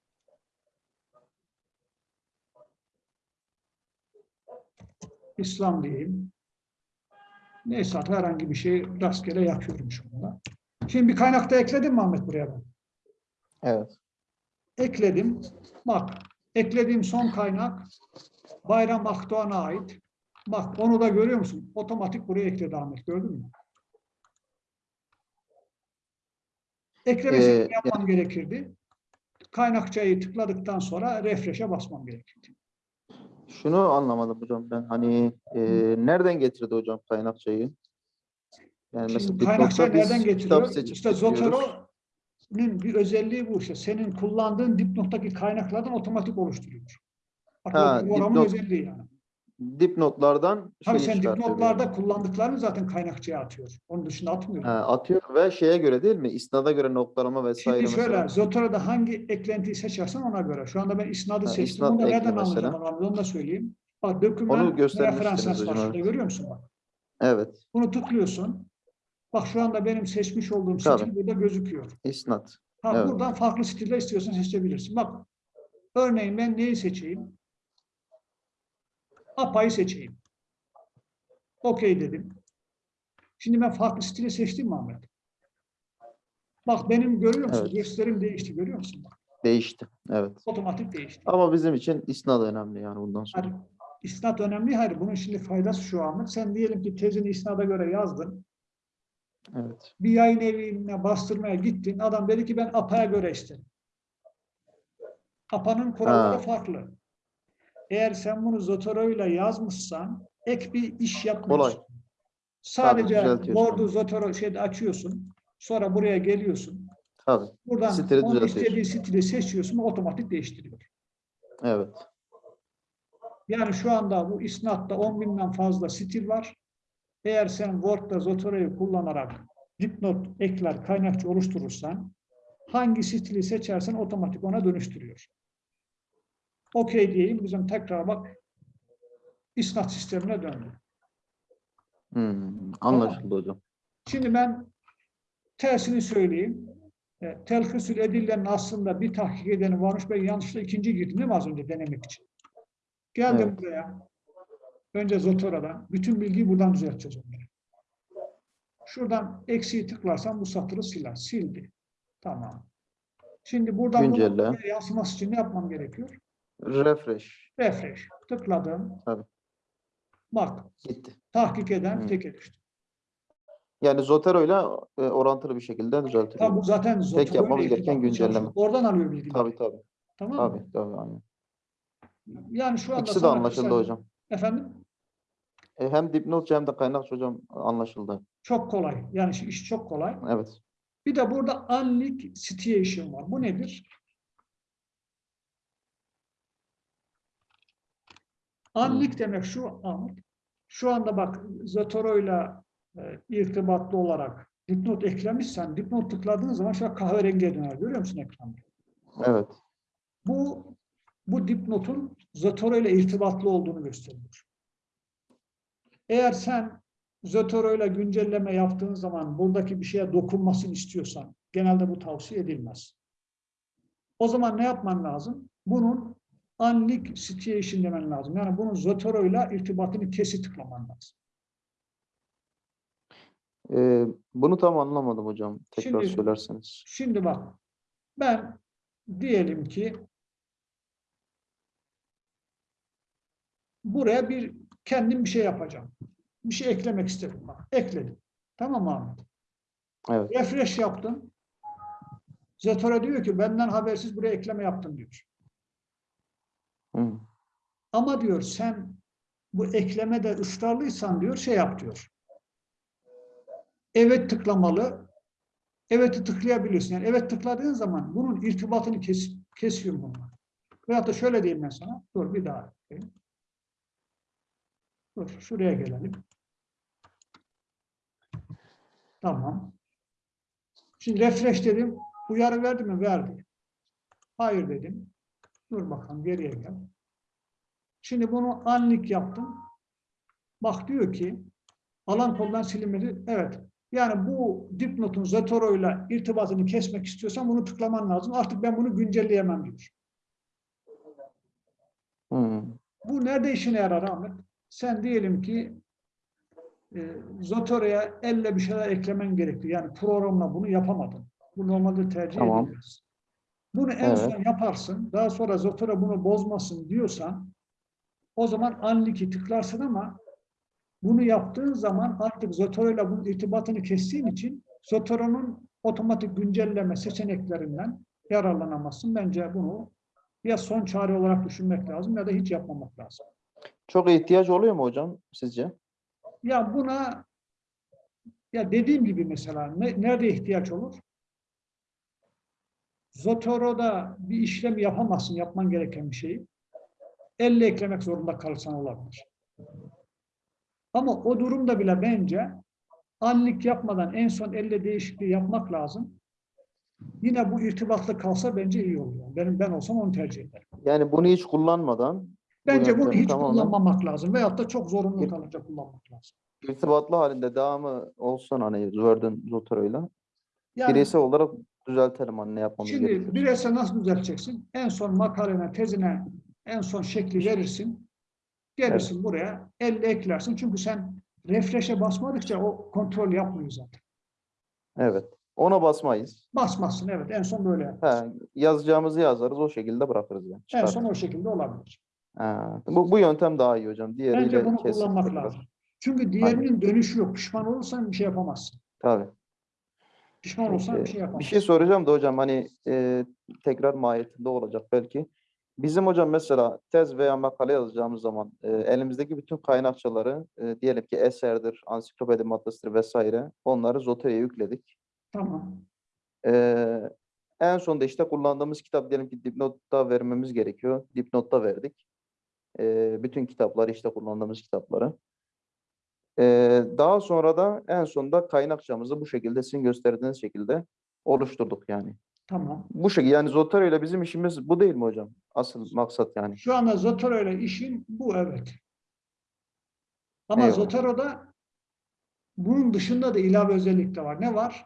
S1: İslam diyeyim. Neyse herhangi bir şey rastgele yapıyorum şu anda. Şimdi bir kaynakta ekledim mi Ahmet buraya ben?
S2: evet.
S1: Ekledim. Bak eklediğim son kaynak Bayram Akdoğan'a ait. Bak onu da görüyor musun? Otomatik buraya ekledi Ahmet gördün mü? Eklemesi
S2: Ee,
S1: yapmam gerekirdi. Kaynakçayı tıkladıktan sonra refresh'e basmam gerekirdi.
S2: Şunu anlamadım hocam ben. Hani e, nereden getirdi hocam kaynakçayı? Yani mesela biz
S1: nereden getiriyor? İşte. Zotero'nun bir özelliği bu işte. Senin kullandığın dipnottaki kaynaklardan otomatik oluşturuyor. Bak,
S2: Ha,
S1: o
S2: dipnot-
S1: özelliği yani.
S2: Dipnotlardan
S1: Tabii
S2: şeyi
S1: sen dipnotlarda
S2: yani.
S1: kullandıklarını zaten kaynakçaya atıyor. Onun dışında atmıyor.
S2: Ha, atıyor ve şeye göre değil mi? İsnada göre noktalama vesaire
S1: Şimdi şöyle,
S2: mesela.
S1: Zotero'da hangi eklentiyi seçersen ona göre. Şu anda ben isnadı
S2: Ha,
S1: seçtim.
S2: isnat
S1: Onu da nereden anlayacağım? Onu da söyleyeyim. Bak, doküman
S2: Onu göstermiştiniz
S1: referans var şurada görüyor musun bak?
S2: Evet.
S1: Bunu tıklıyorsun. Bak şu anda benim seçmiş olduğum
S2: Tabii.
S1: stil burada gözüküyor.
S2: İsnat.
S1: Ha,
S2: Evet.
S1: Buradan farklı stiller istiyorsan seçebilirsin. Bak, örneğin ben neyi seçeyim? APA'yı seçeyim. Okey dedim. Şimdi ben farklı stili seçtim mi Ahmet? Bak benim görüyor musun?
S2: Evet.
S1: Gösterim değişti görüyor musun? Bak,
S2: Değişti. Evet.
S1: otomatik değişti.
S2: Ama bizim için isnat önemli yani bundan sonra.
S1: Hayır, isnat önemli. Hayır, bunun şimdi faydası şu Ahmet. Sen diyelim ki tezini isnada göre yazdın.
S2: Evet.
S1: Bir yayın evine bastırmaya gittin. Adam dedi ki ben APA'ya göre istedim. APA'nın kuralları
S2: Ha.
S1: farklı. Eğer sen bunu Zotero'yla yazmışsan ek bir iş yapmıyorsun.
S2: Kolay.
S1: Sadece. Word'u Zotero şeyde açıyorsun. Sonra buraya geliyorsun.
S2: Tabii.
S1: Buradan
S2: Stili
S1: onun istediği stili seçiyorsun. Otomatik değiştiriyor.
S2: Evet.
S1: Yani şu anda bu isnatta 10 binden fazla stil var. Eğer sen Word'da Zotero'yu kullanarak dipnot ekler, kaynakçı oluşturursan hangi stili seçersen otomatik ona dönüştürüyor. Okey diyeyim. Bizim tekrar bak isnat sistemine döndü.
S2: Hmm, anlaşıldı hocam.
S1: Şimdi ben tersini söyleyeyim. E, telhısül edillerin aslında bir tahkik edeni varmış. Ben yanlışlıkla ikinci girdim değil mi az önce denemek için? Geldim
S2: Evet.
S1: buraya. Önce Zotora'dan. Bütün bilgiyi buradan düzelteceğiz onları. Şuradan eksiği tıklarsam bu satırı siler. Sildi. Tamam. Şimdi buradan
S2: Güncelle.
S1: yansıması için ne yapmam gerekiyor?
S2: Refresh.
S1: Refresh. Tıkladım.
S2: Tabii.
S1: Bak.
S2: Gitti.
S1: Tahkik eden
S2: Hı.
S1: teke düştü.
S2: Yani Zotero'yla e, orantılı bir şekilde düzeltiliyor.
S1: Tabi bu zaten Zotora'yla
S2: yapmamız gereken güncelleme.
S1: Oradan alıyor bilgileri.
S2: Tabii tabii.
S1: Tamam mı?
S2: Tabii tabii. Aynen.
S1: Yani şu anda
S2: İkisi de anlaşıldı
S1: kısaca-
S2: hocam.
S1: Efendim?
S2: E, hem dipnotçu hem de kaynakçı hocam anlaşıldı.
S1: Çok kolay. Yani iş- çok kolay.
S2: Evet.
S1: Bir de burada unlike situation var. Bu nedir? Unlike demek şu Ahmet. Şu anda bak Zotoro'yla e, irtibatlı olarak dipnot eklemişsen dipnot tıkladığın zaman şöyle kahverengiye döner. Görüyor musun ekranda?
S2: Evet.
S1: Bu bu dipnotun Zotero ile irtibatlı olduğunu gösteriyor. Eğer sen Zotero ile güncelleme yaptığın zaman buradaki bir şeye dokunmasını istiyorsan genelde bu tavsiye edilmez. O zaman ne yapman lazım? Bunun unlink situation demen lazım. Yani bunun Zotero ile irtibatını kesi tıklaman lazım.
S2: Ee, bunu tam anlamadım hocam. Tekrar
S1: Şimdi-
S2: söylerseniz.
S1: Şimdi bak ben diyelim ki buraya bir kendim bir şey yapacağım. Bir şey eklemek istedim. Bak, ekledim. Tamam mı Ahmet?
S2: Evet.
S1: Refresh yaptım. Zetora diyor ki benden habersiz buraya ekleme yaptım diyor. Ama diyor sen bu eklemede ısrarlıysan diyor şey yap diyor. Evet tıklamalı. Evet'i tıklayabilirsin. Yani evet tıkladığın zaman bunun irtibatını kes, kesiyor bunlar. Veyahut da şöyle diyeyim ben sana. Dur bir daha. yapayım. Dur şuraya gelelim. Tamam. Şimdi refresh dedim. Uyarı verdi mi? Verdi. Hayır dedim. Dur bakalım geriye gel. Şimdi bunu unlink yaptım. Bak diyor ki alan koldan silinmedi. Evet. Yani bu dipnotun Zotero ile irtibatını kesmek istiyorsan bunu tıklaman lazım. Artık ben bunu güncelleyemem diyor.
S2: Hı.
S1: Bu nerede işine yarar Ahmet? Sen diyelim ki e, Zotero'ya elle bir şeyler eklemen gerekti. Yani programla bunu yapamadın. Bu normalde tercih
S2: Tamam.
S1: edilmez. Bunu en
S2: Evet.
S1: son yaparsın. Daha sonra Zotero bunu bozmasın diyorsan o zaman unlink'i tıklarsın ama bunu yaptığın zaman artık Zotero ile bunun irtibatını kestiğin için Zotero'nun otomatik güncelleme seçeneklerinden yararlanamazsın. Bence bunu ya son çare olarak düşünmek lazım ya da hiç yapmamak lazım.
S2: Çok ihtiyaç oluyor mu hocam sizce?
S1: Ya buna ya dediğim gibi mesela ne- nerede ihtiyaç olur? Zotoro'da bir işlem yapamazsın, yapman gereken bir şeyi. Elle eklemek zorunda kalırsan olabilir. Ama o durumda bile bence anlik yapmadan en son elle değişikliği yapmak lazım. Yine bu irtibatlı kalsa bence iyi olur. Benim ben olsam onu tercih ederim.
S2: Yani bunu hiç kullanmadan
S1: Bence bunu
S2: yöntemi
S1: hiç
S2: tamamen-
S1: kullanmamak lazım. Veyahut da çok zorunlu kalınca kullanmak lazım.
S2: irtibatlı halinde devamı olsun hani Word'ün Zotero'yla.
S1: Yani
S2: Bireysel olarak düzeltelim hani ne yapmamız
S1: Şimdi
S2: gerekiyor.
S1: bireysel nasıl düzelteceksin? En son makalene, tezine en son şekli verirsin. Gelirsin buraya, elle eklersin. Çünkü sen refresh'e basmadıkça o kontrol yapmıyor zaten.
S2: Evet. Ona basmayız.
S1: Basmazsın evet. En son böyle.
S2: He, yazacağımızı yazarız o şekilde bırakırız yani.
S1: En son o şekilde olabilir.
S2: Ha, bu, bu yöntem daha iyi hocam. Diğeriyle
S1: Bence bunu kullanmak
S2: tekrar.
S1: lazım. Çünkü diğerinin dönüşü yok. Pişman olursan bir şey yapamazsın.
S2: Tabii.
S1: Pişman olursan bir şey yapamazsın.
S2: Bir şey soracağım da hocam hani e, tekrar mahiyetinde olacak belki. Bizim hocam mesela tez veya makale yazacağımız zaman e, elimizdeki bütün kaynakçaları e, diyelim ki eserdir, ansiklopedi maddesidir vesaire onları Zotero'ya yükledik.
S1: Tamam.
S2: E, en sonunda işte kullandığımız kitap diyelim ki dipnotta vermemiz gerekiyor. Dipnotta verdik. E, bütün kitapları işte kullandığımız kitapları. Daha sonra da en sonunda kaynakçamızı bu şekilde sizin gösterdiğiniz şekilde oluşturduk yani.
S1: Tamam.
S2: Bu şekilde yani Zotero ile bizim işimiz bu değil mi hocam? Asıl maksat yani.
S1: Şu anda Zotero ile işin bu evet. Ama
S2: Eyvallah.
S1: Zotero'da bunun dışında da ilave özellik de var. Ne var?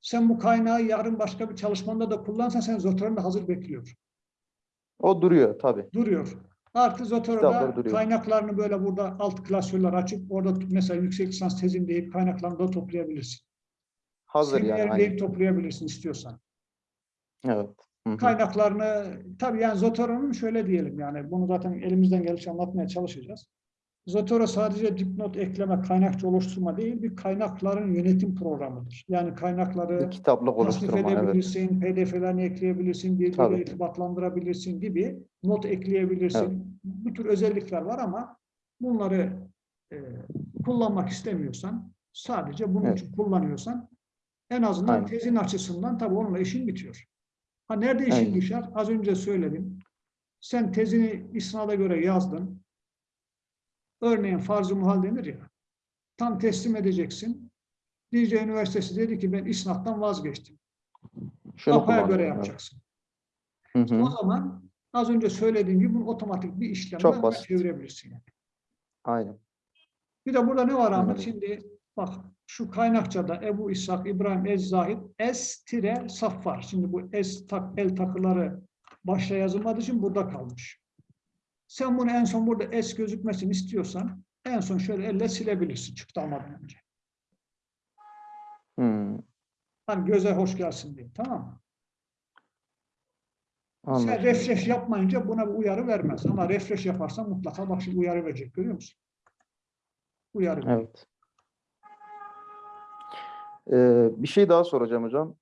S1: Sen bu kaynağı yarın başka bir çalışmanda da kullansan sen Zotero'da hazır bekliyor.
S2: O duruyor tabii.
S1: Duruyor. Artı Zotero'da kaynaklarını böyle burada alt klasörler açıp orada mesela yüksek lisans tezin deyip kaynaklarını da toplayabilirsin.
S2: Hazır yani.
S1: Seminerin
S2: aynen.
S1: deyip toplayabilirsin istiyorsan.
S2: Evet. Hı hı.
S1: kaynaklarını tabii yani Zotero'nun şöyle diyelim yani bunu zaten elimizden geldikçe anlatmaya çalışacağız. Zotero sadece dipnot ekleme, kaynakçı oluşturma değil, bir kaynakların yönetim programıdır. Yani kaynakları
S2: Bir kitaplık oluşturma evet.
S1: edebilirsin, pdf'lerini ekleyebilirsin, birbiriyle irtibatlandırabilirsin gibi not ekleyebilirsin. Bu tür özellikler var ama bunları e, kullanmak istemiyorsan, sadece bunun
S2: Evet.
S1: için kullanıyorsan en azından
S2: Aynen.
S1: tezin açısından tabii onunla işin bitiyor. Ha nerede işin
S2: Aynen.
S1: düşer? Az önce söyledim. Sen tezini isnada göre yazdın. Örneğin farz-ı muhal denir ya. Tam teslim edeceksin. Dicle Üniversitesi dedi ki ben isnattan vazgeçtim.
S2: Şunu
S1: Kafaya göre yapacaksın.
S2: Hı hı.
S1: O zaman az önce söylediğim gibi bunu otomatik bir işlemle çevirebilirsin. Yani.
S2: Aynen.
S1: Bir de burada ne var Ahmet?
S2: Evet.
S1: Şimdi bak şu kaynakçada Ebu İshak İbrahim Ez-Zahid S tire saf var. Şimdi bu S tak, el takıları başta yazılmadığı için burada kalmış. Sen bunu en son burada S gözükmesini istiyorsan en son şöyle elle silebilirsin çıktı almadan önce.
S2: Hmm.
S1: Hani göze hoş gelsin diye. Tamam mı? Sen
S2: Anladım.
S1: refresh yapmayınca buna bir uyarı vermez. Ama refresh yaparsan mutlaka bak şimdi uyarı verecek. Görüyor musun? Uyarı veriyor.
S2: Evet. Ee, bir şey daha soracağım hocam.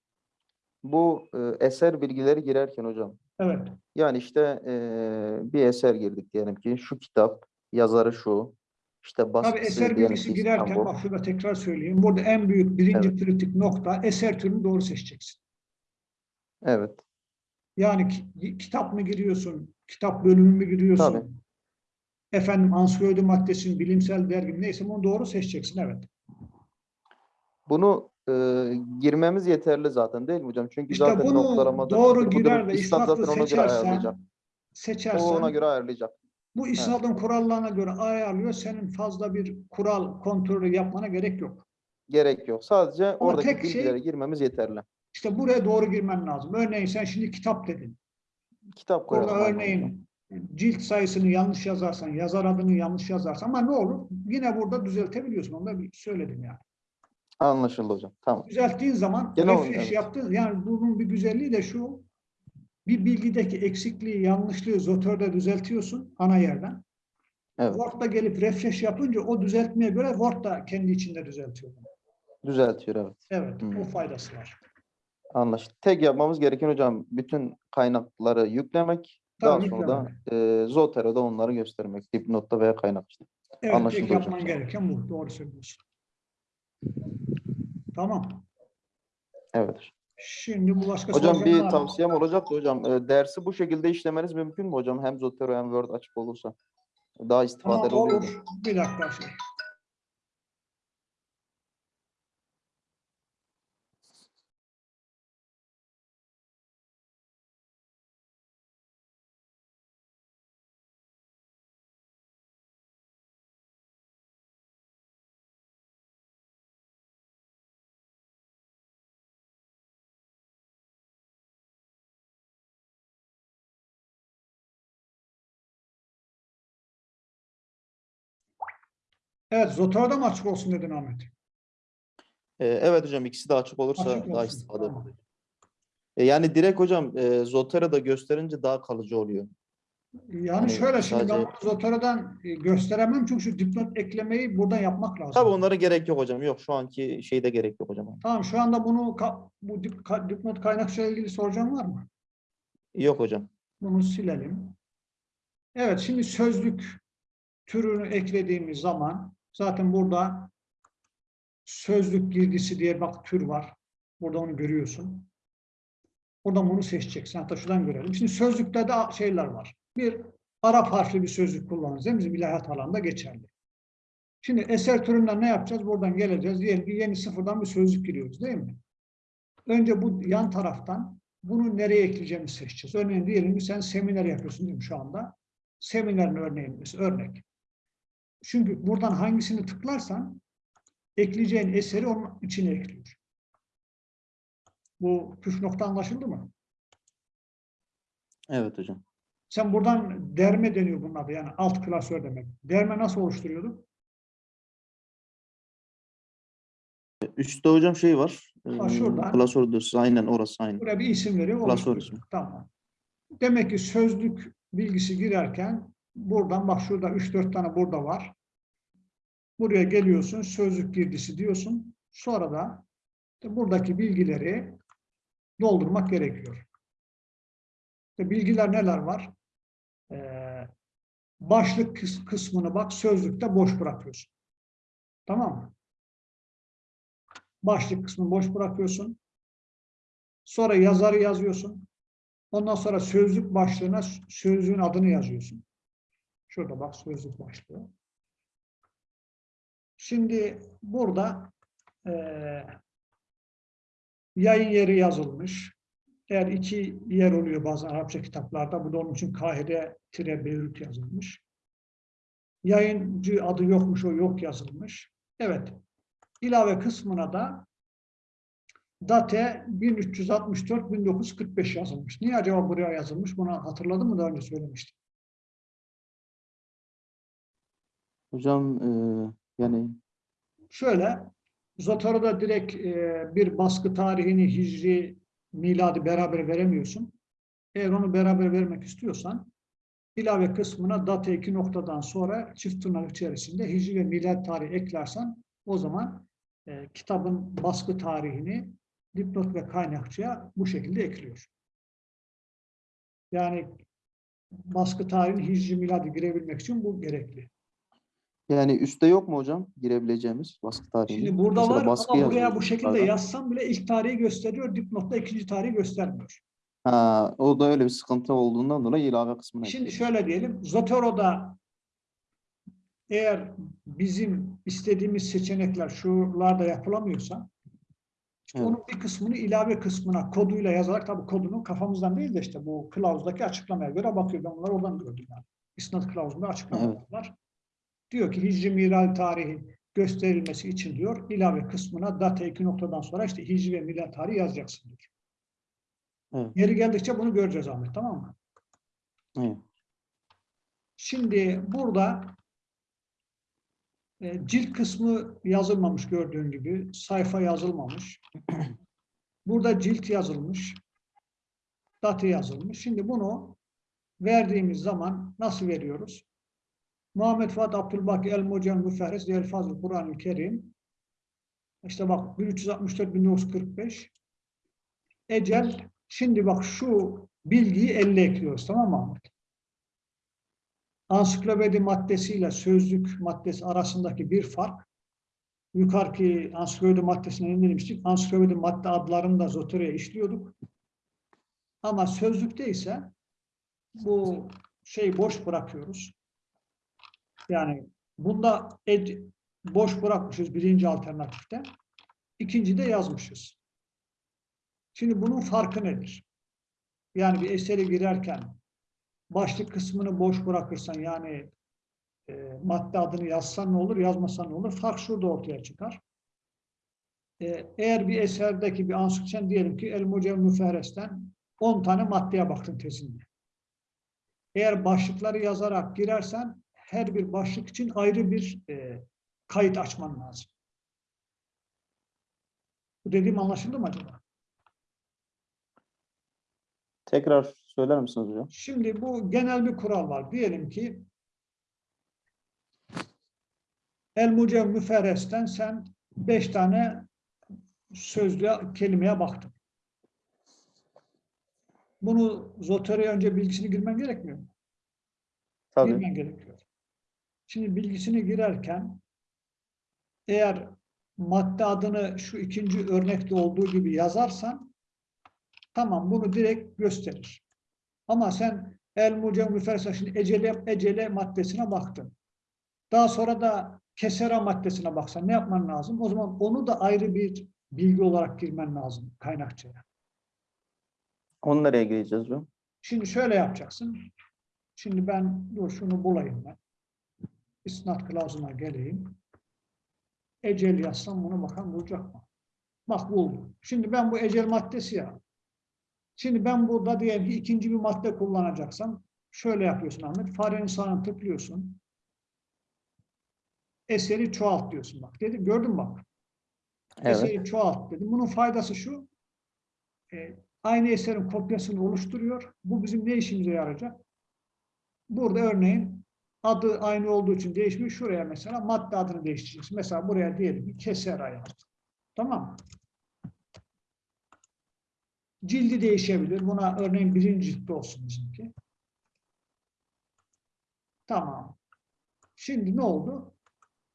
S2: Bu e, eser bilgileri girerken hocam,
S1: Evet.
S2: yani işte e, bir eser girdik diyelim ki, şu kitap, yazarı şu, işte
S1: Tabii
S2: baskısı
S1: eser
S2: diyelim
S1: bilgisi girerken
S2: İstanbul.
S1: bak şurada tekrar söyleyeyim. Burada en büyük birinci
S2: Evet.
S1: kritik nokta eser türünü doğru seçeceksin.
S2: Evet,
S1: Yani ki- kitap mı giriyorsun, kitap bölümü mü giriyorsun?
S2: Tabii.
S1: Efendim ansiklopedi maddesi, mi, bilimsel dergi neyse bunu doğru seçeceksin evet.
S2: bunu e, girmemiz yeterli zaten değil mi hocam? Çünkü
S1: İşte
S2: zaten
S1: bunu
S2: notlaramadır,
S1: doğru girer ve
S2: göre ayarlayacak.
S1: seçersen,
S2: O ona
S1: seçersen
S2: göre ayarlayacak.
S1: bu isnadın kurallarına göre ayarlıyor. Senin fazla bir kural kontrolü yapmana gerek yok.
S2: Gerek yok. Sadece oradaki
S1: tek şey-
S2: bilgilere girmemiz yeterli.
S1: İşte buraya doğru girmen lazım. Örneğin sen şimdi kitap dedin.
S2: Kitap koyalım. Hocam.
S1: örneğin cilt sayısını yanlış yazarsan, yazar adını yanlış yazarsan ama ne olur? Yine burada düzeltebiliyorsun. Onu da bir söyledim yani.
S2: Anlaşıldı hocam. Tamam.
S1: Düzelttiğin zaman
S2: Genel olarak,
S1: refresh
S2: evet.
S1: yaptığın yani bunun bir güzelliği de şu bir bilgideki eksikliği, yanlışlığı Zotör'de düzeltiyorsun ana yerden.
S2: Evet.
S1: Word'da gelip refresh yapınca o düzeltmeye göre Word da kendi içinde düzeltiyor.
S2: Düzeltiyor evet.
S1: Evet,
S2: Hmm.
S1: o faydası var.
S2: Anlaşıldı. Tek yapmamız gereken hocam bütün kaynakları yüklemek. Daha
S1: Tabii,
S2: sonra da e, Zotero'da onları göstermek. Dipnotta veya kaynakçıda.
S1: Evet,
S2: Anlaşıldı
S1: tek
S2: hocam.
S1: yapman gereken bu. Doğru söylüyorsun. Tamam.
S2: Evet.
S1: Şimdi bu başka
S2: Hocam bir tavsiyem olacaktı hocam. E, dersi bu şekilde işlemeniz mümkün mü hocam? Hem Zotero hem Word açık olursa. Daha
S1: Tamam,
S2: istifadeli oluyor.
S1: olur. Bir dakika şey. Evet, Zotoro'da mı açık olsun dedin Ahmet?
S2: E, evet hocam ikisi de açık olursa
S1: Açık
S2: daha
S1: olsun,
S2: istifadeli
S1: tamam.
S2: E, yani direkt hocam e, Zotero'da gösterince daha kalıcı oluyor.
S1: Yani
S2: Hani
S1: şöyle şimdi ben
S2: sadece-
S1: Zotoro'dan e, gösteremem çünkü şu dipnot eklemeyi burada yapmak lazım.
S2: Tabii onlara gerek yok hocam. Yok şu anki şeyde gerek yok hocam.
S1: Tamam şu anda bunu bu dip, ka- dipnot kaynakçayla ilgili soracağım var mı?
S2: Yok hocam.
S1: Bunu silelim. Evet şimdi sözlük türünü eklediğimiz zaman zaten burada sözlük girdisi diye bak tür var. Burada onu görüyorsun. Buradan bunu seçeceksin. Hatta şuradan görelim. Şimdi sözlükte de şeyler var. Bir Arap harfli bir sözlük kullanırız. değil mi? Bizim ilahiyat alanında geçerli. Şimdi eser türünden ne yapacağız? Buradan geleceğiz. Diyelim ki yeni sıfırdan bir sözlük giriyoruz değil mi? Önce bu yan taraftan bunu nereye ekleyeceğimizi seçeceğiz. Örneğin diyelim ki sen seminer yapıyorsun değil mi şu anda? Seminerin örneğin mesela örnek. Çünkü buradan hangisini tıklarsan ekleyeceğin eseri onun içine ekliyor. Bu püf nokta anlaşıldı mı?
S2: Evet hocam.
S1: Sen buradan derme deniyor bunun adı yani alt klasör demek. Derme nasıl oluşturuyorduk?
S2: Üstte hocam şey var.
S1: Ha, şuradan.
S2: Klasör dosyası. Aynen orası aynen.
S1: Buraya bir isim veriyor.
S2: Klasör ismi.
S1: Tamam. Demek ki sözlük bilgisi girerken buradan bak şurada 3-4 tane burada var. Buraya geliyorsun sözlük girdisi diyorsun. Sonra da buradaki bilgileri doldurmak gerekiyor. İşte bilgiler neler var? Ee, başlık kıs- kısmını bak sözlükte boş bırakıyorsun. Tamam mı? Başlık kısmını boş bırakıyorsun. Sonra yazarı yazıyorsun. Ondan sonra sözlük başlığına sözlüğün adını yazıyorsun. Şurada bak sözlük başlığı. Şimdi burada eee, yayın yeri yazılmış. Eğer iki yer oluyor bazen Arapça kitaplarda, bu da onun için Kahire tire Beyrut yazılmış. Yayıncı adı yokmuş, o yok yazılmış. Evet. İlave kısmına da date 1364-1945 yazılmış. Niye acaba buraya yazılmış? Bunu hatırladın mı daha önce söylemiştim.
S2: Hocam e, yani
S1: Şöyle, Zotoro'da direkt e, bir baskı tarihini hicri, miladi beraber veremiyorsun. Eğer onu beraber vermek istiyorsan ilave kısmına data iki noktadan sonra çift tırnak içerisinde hicri ve milad tarihi eklersen o zaman e, kitabın baskı tarihini dipnot ve kaynakçıya bu şekilde ekliyor. Yani baskı tarihini hicri miladi girebilmek için bu gerekli.
S2: Yani üstte yok mu hocam girebileceğimiz baskı tarihini?
S1: Şimdi burada
S2: Mesela
S1: var
S2: baskı
S1: ama buraya bu şekilde
S2: yukarıda.
S1: yazsam bile ilk tarihi gösteriyor, dipnotta ikinci tarihi göstermiyor.
S2: Ha, o da öyle bir sıkıntı olduğundan dolayı ilave kısmına
S1: Şimdi
S2: ekliyoruz.
S1: şöyle diyelim, Zotoro'da eğer bizim istediğimiz seçenekler şuralarda yapılamıyorsa, işte
S2: Evet.
S1: onun bir kısmını ilave kısmına koduyla yazarak, tabii kodunu kafamızdan değil de işte bu kılavuzdaki açıklamaya göre bakıyor. Ben bunları oradan gördüm yani. İsnat kılavuzunda açıklamalar var. Diyor ki Hicri Milal tarihi gösterilmesi için diyor, ilave kısmına data iki noktadan sonra işte Hicri ve Milal tarihi yazacaksın diyor.
S2: Evet.
S1: Yeri geldikçe bunu göreceğiz Ahmet, tamam mı?
S2: Evet.
S1: Şimdi burada e, cilt kısmı yazılmamış gördüğün gibi. Sayfa yazılmamış. Burada cilt yazılmış. Data yazılmış. Şimdi bunu verdiğimiz zaman nasıl veriyoruz? Muhammed Fuat Abdülbaki El Mucem Müferres El Fazıl Kur'an-ı Kerim. İşte bak 1364 1945. Ecel. Şimdi bak şu bilgiyi elle ekliyoruz tamam mı Ahmet? ansiklopedi maddesiyle sözlük maddesi arasındaki bir fark, yukarıki ansiklopedi maddesine ne demiştik? Ansiklopedi madde adlarını da Zotero'ya işliyorduk. Ama sözlükte ise bu şeyi boş bırakıyoruz. Yani bunda ed- boş bırakmışız birinci alternatifte. İkinci de yazmışız. Şimdi bunun farkı nedir? Yani bir eseri girerken başlık kısmını boş bırakırsan yani e, madde adını yazsan ne olur, yazmasan ne olur? Fark şurada ortaya çıkar. E, eğer bir eserdeki bir ansiklopediden diyelim ki El Mucem Müferres'ten 10 tane maddeye baktın tezinde. Eğer başlıkları yazarak girersen her bir başlık için ayrı bir e, kayıt açman lazım. Bu dediğim anlaşıldı mı acaba?
S2: Tekrar söyler misiniz hocam?
S1: Şimdi bu genel bir kural var. Diyelim ki El Mucem Müferres'ten sen beş tane sözlüğe, kelimeye baktın. Bunu Zotero'ya önce bilgisini girmen gerekmiyor mu?
S2: Tabii.
S1: Girmen gerekiyor. Şimdi bilgisini girerken eğer madde adını şu ikinci örnekte olduğu gibi yazarsan tamam bunu direkt gösterir. Ama sen El Mucem Müferres'e şimdi ecele, ecele maddesine baktın. Daha sonra da kesera maddesine baksan ne yapman lazım? O zaman onu da ayrı bir bilgi olarak girmen lazım kaynakçaya.
S2: Onu nereye gireceğiz hocam?
S1: Şimdi şöyle yapacaksın. Şimdi ben dur şunu bulayım ben. İsnat kılavuzuna geleyim. Ecel yazsam bunu bakalım bulacak mı? Bak buldum. Şimdi ben bu ecel maddesi ya. Şimdi ben burada diyelim ki ikinci bir madde kullanacaksam şöyle yapıyorsun Ahmet. Farenin sağına tıklıyorsun. Eseri çoğalt diyorsun bak. Dedim gördün bak.
S2: Evet.
S1: Eseri çoğalt dedim. Bunun faydası şu. e, aynı eserin kopyasını oluşturuyor. Bu bizim ne işimize yarayacak? Burada örneğin adı aynı olduğu için değişmiyor. Şuraya mesela madde adını değiştireceksin. Mesela buraya diyelim ki kesera yazdım. Tamam? Cildi değişebilir. Buna örneğin birinci ciltte olsun bizimki. Tamam. Şimdi ne oldu?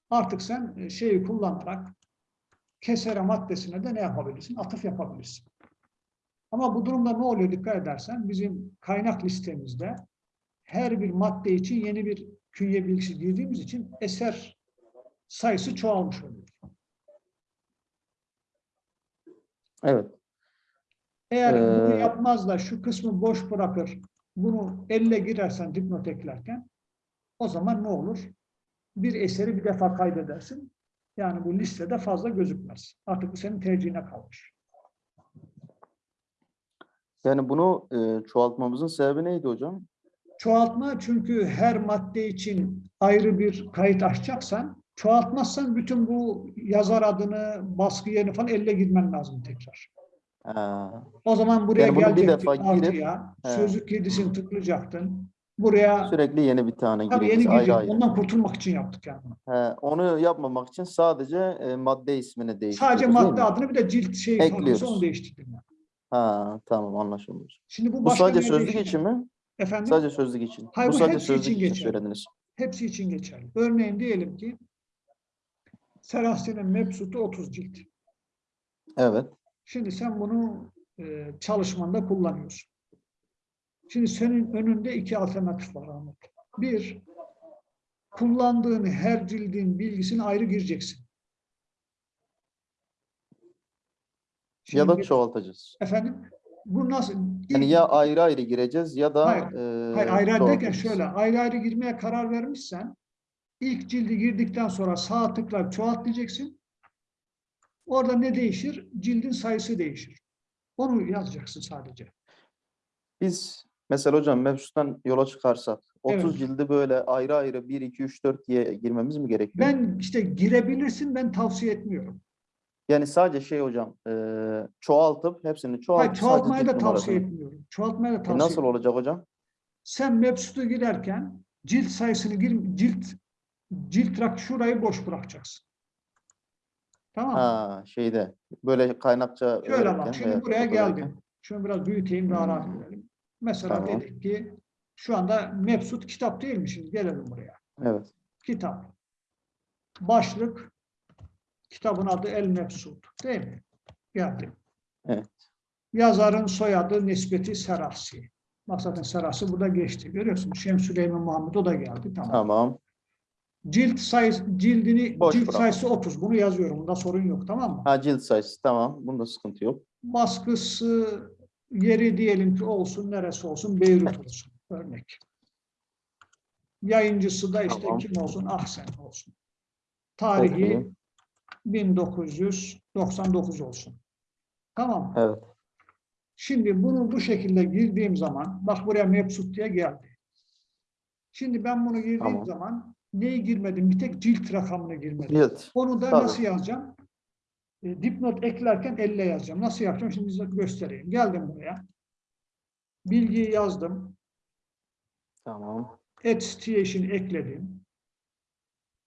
S1: Artık sen e, şeyi kullanarak kesere maddesine de ne yapabilirsin? Atıf yapabilirsin. Ama bu durumda ne oluyor dikkat edersen bizim kaynak listemizde her bir madde için yeni bir künye bilgisi girdiğimiz için eser sayısı çoğalmış oluyor.
S2: Evet.
S1: Eğer bunu
S2: Ee,
S1: yapmaz da şu kısmı boş bırakır, bunu elle girersen dipnot eklerken o zaman ne olur? Bir eseri bir defa kaydedersin. Yani bu listede fazla gözükmez. Artık bu senin tercihine kalmış.
S2: Yani bunu e, çoğaltmamızın sebebi neydi hocam?
S1: Çoğaltma çünkü her madde için ayrı bir kayıt açacaksan çoğaltmazsan bütün bu yazar adını, baskı yerini falan elle girmen lazım tekrar.
S2: Ha,
S1: O zaman buraya
S2: Yani
S1: gelecektin
S2: defa girip-
S1: artıya,
S2: He.
S1: sözlük girdisini tıklayacaktın. Buraya
S2: sürekli yeni bir tane
S1: tabii yeni
S2: ayrı ayrı.
S1: Ondan kurtulmak için yaptık yani.
S2: He, onu yapmamak için sadece e, madde ismini değiştiriyoruz
S1: Sadece madde adını bir de cilt şey
S2: Ekliyoruz.
S1: onu değiştirdim. yani.
S2: Ha, tamam anlaşıldı. hocam.
S1: Şimdi bu,
S2: Bu sadece sözlük için mi?
S1: Efendim?
S2: Sadece sözlük için.
S1: Hayır,
S2: bu
S1: bu
S2: sadece
S1: hepsi
S2: sözlük
S1: için geçerli.
S2: söylediniz.
S1: Hepsi için geçerli. Örneğin diyelim ki Serahsi'nin mebsutu 30 cilt.
S2: Evet.
S1: Şimdi sen bunu e, çalışmanda kullanıyorsun. Şimdi senin önünde iki alternatif var Ahmet. Bir, kullandığın her cildin bilgisini ayrı gireceksin.
S2: Ya da
S1: Şimdi-
S2: çoğaltacağız.
S1: Efendim, bu nasıl?
S2: Yani ya ayrı ayrı gireceğiz ya da
S1: Hayır,
S2: e,
S1: Hayır, ayrı ayrı derken şöyle, ayrı ayrı girmeye karar vermişsen, ilk cildi girdikten sonra sağ tıklayıp çoğalt diyeceksin. Orada ne değişir? Cildin sayısı değişir. Onu yazacaksın sadece.
S2: Biz mesela hocam mevcuttan yola çıkarsak 30
S1: Evet.
S2: cildi böyle ayrı ayrı 1, 2, 3, 4 diye girmemiz mi gerekiyor?
S1: Ben işte girebilirsin, ben tavsiye etmiyorum.
S2: Yani sadece şey hocam e, çoğaltıp hepsini çoğaltıp
S1: Hayır, çoğaltmayı da tavsiye
S2: numarasını-
S1: etmiyorum. Çoğaltmayı da
S2: E,
S1: tavsiye
S2: nasıl
S1: etmiyorum.
S2: olacak hocam?
S1: Sen Mebsut'u girerken cilt sayısını gir, cilt cilt rak şurayı boş bırakacaksın. Tamam mı?
S2: Ha şeyde böyle kaynakça
S1: Şöyle bak, şimdi buraya geldim. Şunu biraz büyüteyim, daha rahat görelim. Mesela
S2: Tamam.
S1: dedik ki, şu anda Mebsut kitap değil mi şimdi? Gelelim buraya.
S2: Evet.
S1: Kitap. Başlık, kitabın adı El Mebsut, değil mi? Geldim.
S2: Evet.
S1: Yazarın soyadı Nisbeti Serasi. Bak zaten Serasi burada geçti. Görüyorsun. Şemsüleyman Muhammed o da geldi. Tamam.
S2: Tamam.
S1: Cilt sayısı, cildini,
S2: Boş
S1: cilt
S2: bırak.
S1: sayısı 30. Bunu yazıyorum. Bunda sorun yok. Tamam mı?
S2: Ha cilt sayısı tamam. Bunda sıkıntı yok.
S1: Baskısı yeri diyelim ki olsun, neresi olsun, Beyrut olsun. Örnek. Yayıncısı da işte
S2: Tamam.
S1: kim olsun? Ahsen olsun. Tarihi. 1999 olsun. Tamam?
S2: Evet.
S1: Şimdi bunu bu şekilde girdiğim zaman, bak buraya Mebsut diye geldi. Şimdi ben bunu girdiğim
S2: Tamam.
S1: zaman neyi girmedim? Bir tek cilt rakamını girmedim.
S2: Cilt.
S1: Onu da
S2: Tabii.
S1: nasıl yazacağım? E, dipnot eklerken elle yazacağım. Nasıl yapacağım? Şimdi size göstereyim. Geldim buraya. Bilgiyi yazdım.
S2: Tamam.
S1: Extension ekledim.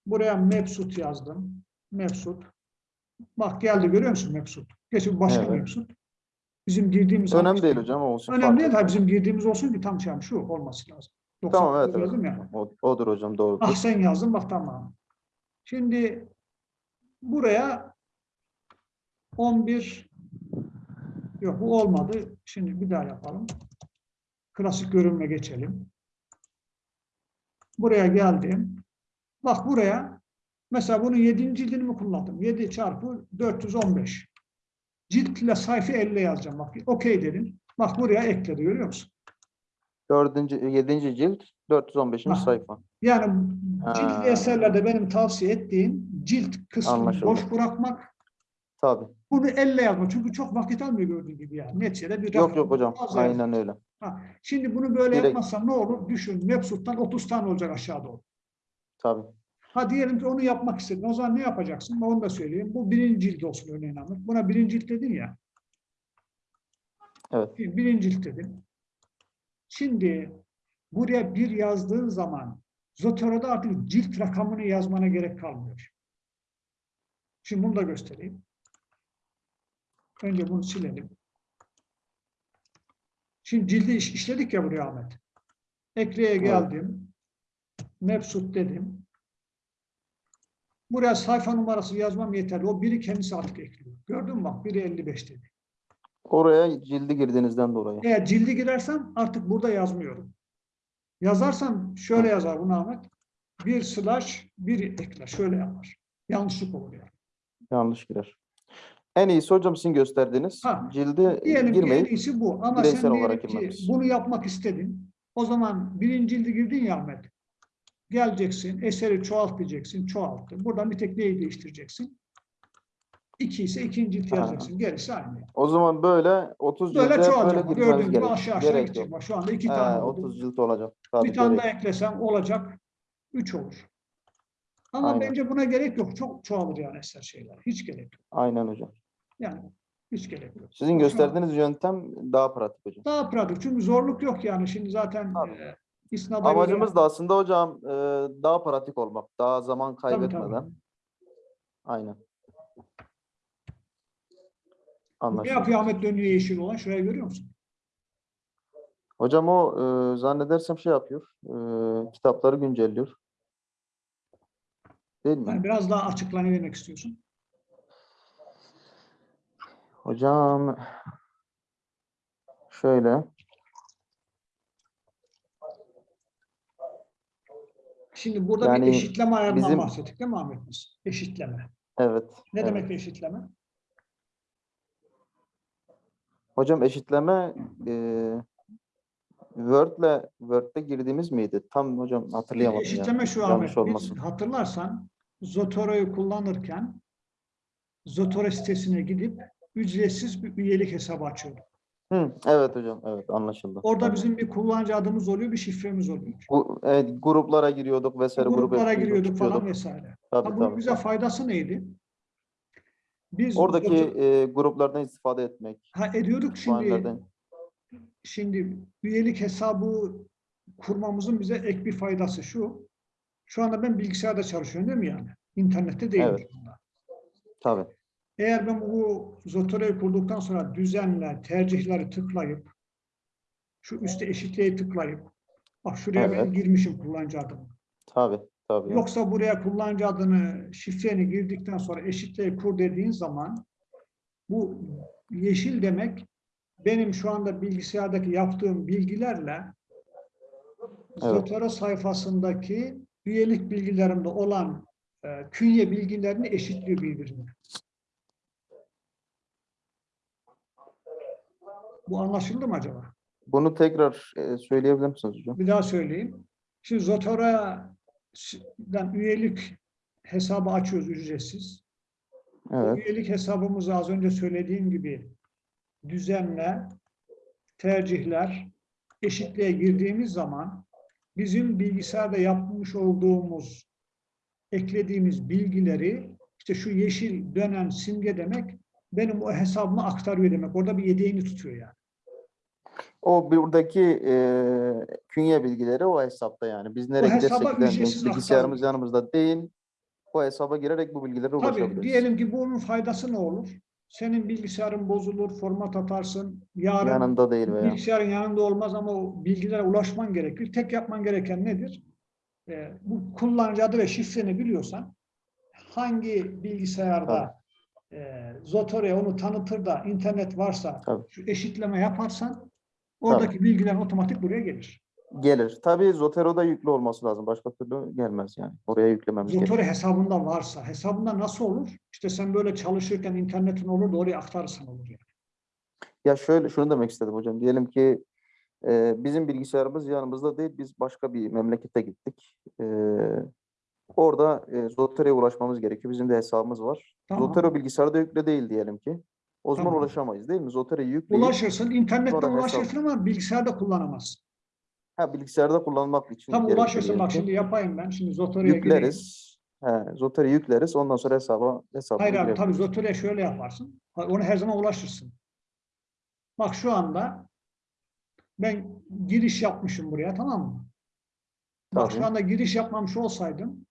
S1: Buraya Mebsut yazdım. Mebsut. Bak geldi görüyor musun Mebsut? Geçin başka
S2: Evet.
S1: Mebsut. Bizim girdiğimiz
S2: Önemli değil hocam olsun.
S1: Önemli değil. Tabii bizim girdiğimiz olsun ki tam şey şu olması lazım.
S2: Tamam
S1: 99
S2: evet. evet.
S1: yazdım ya.
S2: O, odur hocam doğru.
S1: Ah sen yazdın bak tamam. Şimdi buraya 11 yok bu olmadı. Şimdi bir daha yapalım. Klasik görünme geçelim. Buraya geldim. Bak buraya mesela bunun 7. cildini mi kullandım? 7 çarpı 415. Ciltle sayfa 50 yazacağım. Bak okey dedim. Bak buraya ekledi görüyor musun?
S2: Dördüncü, yedinci cilt 415.
S1: Ha.
S2: sayfa.
S1: Yani
S2: Ha.
S1: ciltli eserlerde benim tavsiye ettiğim cilt kısmını
S2: Anlaşıldı.
S1: boş bırakmak,
S2: Tabii.
S1: bunu elle yazmak. Çünkü çok vakit almıyor gördüğün gibi yani. Neticede bir
S2: Yok yok hocam. Aynen öyle.
S1: Ha, Şimdi bunu böyle
S2: Direkt-
S1: yapmazsan ne olur? Düşün, Mebsut'tan 30 tane olacak aşağıda doğru.
S2: Tabii.
S1: Ha diyelim ki onu yapmak istedin. O zaman ne yapacaksın? Onu da söyleyeyim. Bu birinci cilt olsun örneğin Ahmet. Buna birinci cilt dedin ya.
S2: Evet.
S1: Birinci cilt dedin. Şimdi buraya bir yazdığın zaman Zotero'da artık cilt rakamını yazmana gerek kalmıyor. Şimdi bunu da göstereyim. Önce bunu silelim. Şimdi cildi iş- işledik ya buraya Ahmet. Ekleye geldim. Mebsut dedim. Buraya sayfa numarası yazmam yeterli. O biri kendisi artık ekliyor. Gördün mü bak biri 55 dedi.
S2: Oraya cildi girdiğinizden dolayı.
S1: Eğer cildi girersem artık burada yazmıyorum. Yazarsam şöyle yazar bunu Ahmet. Bir slash bir ekler. Şöyle yapar. Yanlışlık olur yani.
S2: Yanlış girer. En iyisi hocam sizin gösterdiğiniz
S1: Ha,
S2: cilde
S1: Diyelim ki en iyisi bu. Ama sen
S2: olarak
S1: ki
S2: girmemiz.
S1: bunu yapmak istedin. O zaman birinci cildi girdin ya Ahmet. Geleceksin, eseri çoğalt diyeceksin, çoğalttın. Buradan bir tek neyi değiştireceksin? İki ise ikinci cilt yazacaksın. Gerisi aynı.
S2: o zaman böyle 30
S1: Böyle
S2: cilde hep böyle
S1: çoğalacak. Gördüğün gibi aşağı aşağı
S2: Gerek
S1: gidecek.
S2: yok.
S1: Şu anda iki
S2: He,
S1: tane oldu.
S2: 30 cilt olacak. Tabii
S1: Bir tane daha eklesem olacak. Üç olur. Ama
S2: Aynen.
S1: bence buna gerek yok. Çok çoğalır yani eser şeyler. Hiç gerek yok.
S2: Aynen hocam.
S1: Yani hiç gerek yok.
S2: Sizin gösterdiğiniz yöntem daha pratik hocam.
S1: Daha pratik. Çünkü zorluk yok yani. Şimdi zaten
S2: Tabii.
S1: e, isnada göre-
S2: Amacımız da aslında hocam e, daha pratik olmak. Daha zaman
S1: Tabii, tabii.
S2: kaybetmeden. Aynen.
S1: Ne
S2: Anlaşıldı.
S1: yapıyor Ahmet dönüyor yeşil olan? Şurayı görüyor musun?
S2: Hocam o e, zannedersem şey yapıyor. e, kitapları güncelliyor. Değil mi?
S1: Yani biraz daha açık ne demek istiyorsun?
S2: Hocam şöyle.
S1: Şimdi burada bir
S2: Yani
S1: eşitleme ayarından
S2: bizim-
S1: bahsettik değil mi Ahmet biz? Eşitleme.
S2: Evet.
S1: Ne
S2: evet.
S1: demek eşitleme?
S2: Hocam eşitleme e, Word'le Word'de girdiğimiz miydi? Tam hocam hatırlayamadım ya.
S1: eşitleme şu
S2: Yanlış
S1: Ahmet. Biz hatırlarsan Zotoro'yu kullanırken Zotoro sitesine gidip ücretsiz bir üyelik hesabı açıyorduk.
S2: Hı, evet hocam. Evet anlaşıldı.
S1: Orada
S2: Tamam.
S1: bizim bir kullanıcı adımız oluyor, bir şifremiz oluyor.
S2: Bu, evet, gruplara giriyorduk vesaire. grup
S1: Gruplara
S2: yapıyorduk,
S1: giriyorduk falan
S2: çıkıyorduk.
S1: vesaire.
S2: Tabii,
S1: Ha, bunun
S2: tabii,
S1: bize
S2: tabii.
S1: faydası neydi? Biz
S2: Oradaki e, gruplardan istifade etmek.
S1: ha, ediyorduk şimdi. Şimdi üyelik hesabı kurmamızın bize ek bir faydası şu. Şu anda ben bilgisayarda çalışıyorum değil mi yani? İnternette değilim
S2: Evet. Tabii.
S1: Eğer ben bu Zotero'yu kurduktan sonra düzenle, tercihleri tıklayıp şu üstte eşitliğe tıklayıp bak şuraya ben
S2: Evet.
S1: girmişim kullanıcı adımı.
S2: Tabii. Tabii.
S1: Yoksa buraya kullanıcı adını, şifreni girdikten sonra eşitliğe kur dediğin zaman bu yeşil demek benim şu anda bilgisayardaki yaptığım bilgilerle Zotero sayfasındaki üyelik bilgilerimde olan e, künye bilgilerini eşitliyor birbirine. Bu anlaşıldı mı acaba?
S2: Bunu tekrar e, söyleyebilir misiniz hocam?
S1: Bir daha söyleyeyim. Şimdi Zotero'dan üyelik hesabı açıyoruz ücretsiz.
S2: Evet.
S1: Üyelik hesabımızı az önce söylediğim gibi düzenle, tercihler, eşitliğe girdiğimiz zaman bizim bilgisayarda yapmış olduğumuz, eklediğimiz bilgileri işte şu yeşil dönen simge demek benim o hesabıma aktarıyor demek. Orada bir yedeğini tutuyor yani.
S2: O buradaki e, künye bilgileri o hesapta yani. Biz nereye gidersek gidelim, bilgisayarımız yanımızda değil. O hesaba girerek bu bilgilere
S1: Tabii
S2: ulaşabiliriz.
S1: diyelim ki bunun faydası ne olur? Senin bilgisayarın bozulur, format atarsın. Yarın
S2: Yanında değil veya.
S1: bilgisayarın yanında olmaz ama o bilgilere ulaşman gerekir. Tek yapman gereken nedir? Ee, bu kullanıcı adı ve şifreni biliyorsan hangi bilgisayarda e, Zotore'ye onu tanıtır da internet varsa
S2: Tabii.
S1: şu eşitleme yaparsan oradaki bilgiler otomatik buraya gelir.
S2: Gelir. Tabii Zotero'da yüklü olması lazım. Başka türlü gelmez yani. Oraya yüklememiz gerekiyor.
S1: Zotore hesabında varsa, hesabında nasıl olur? İşte sen böyle çalışırken internetin olur da oraya aktarırsan olur yani.
S2: Ya şöyle şunu demek istedim hocam. Diyelim ki e, bizim bilgisayarımız yanımızda değil. Biz başka bir memlekete gittik. E, orada e, Zotero'ya ulaşmamız gerekiyor. Bizim de hesabımız var.
S1: Tamam.
S2: Zotero bilgisayarda yüklü değil diyelim ki. O zaman
S1: Tamam.
S2: ulaşamayız değil mi? Zotero'yu yükleyip
S1: Ulaşırsın, internetten
S2: sonra hesap-
S1: ulaşırsın ama bilgisayarda kullanamazsın.
S2: ha, bilgisayarda kullanmak için
S1: Tam
S2: gerekiyor
S1: ulaşırsın bak şimdi yapayım ben. Şimdi gireyim.
S2: yükleriz. He, Zotero'yu yükleriz. Ondan sonra hesaba hesaba
S1: Hayır abi tabii Zotore'ye şöyle yaparsın. Ona her zaman ulaşırsın. Bak şu anda ben giriş yapmışım buraya tamam mı? Bak şu anda giriş yapmamış olsaydım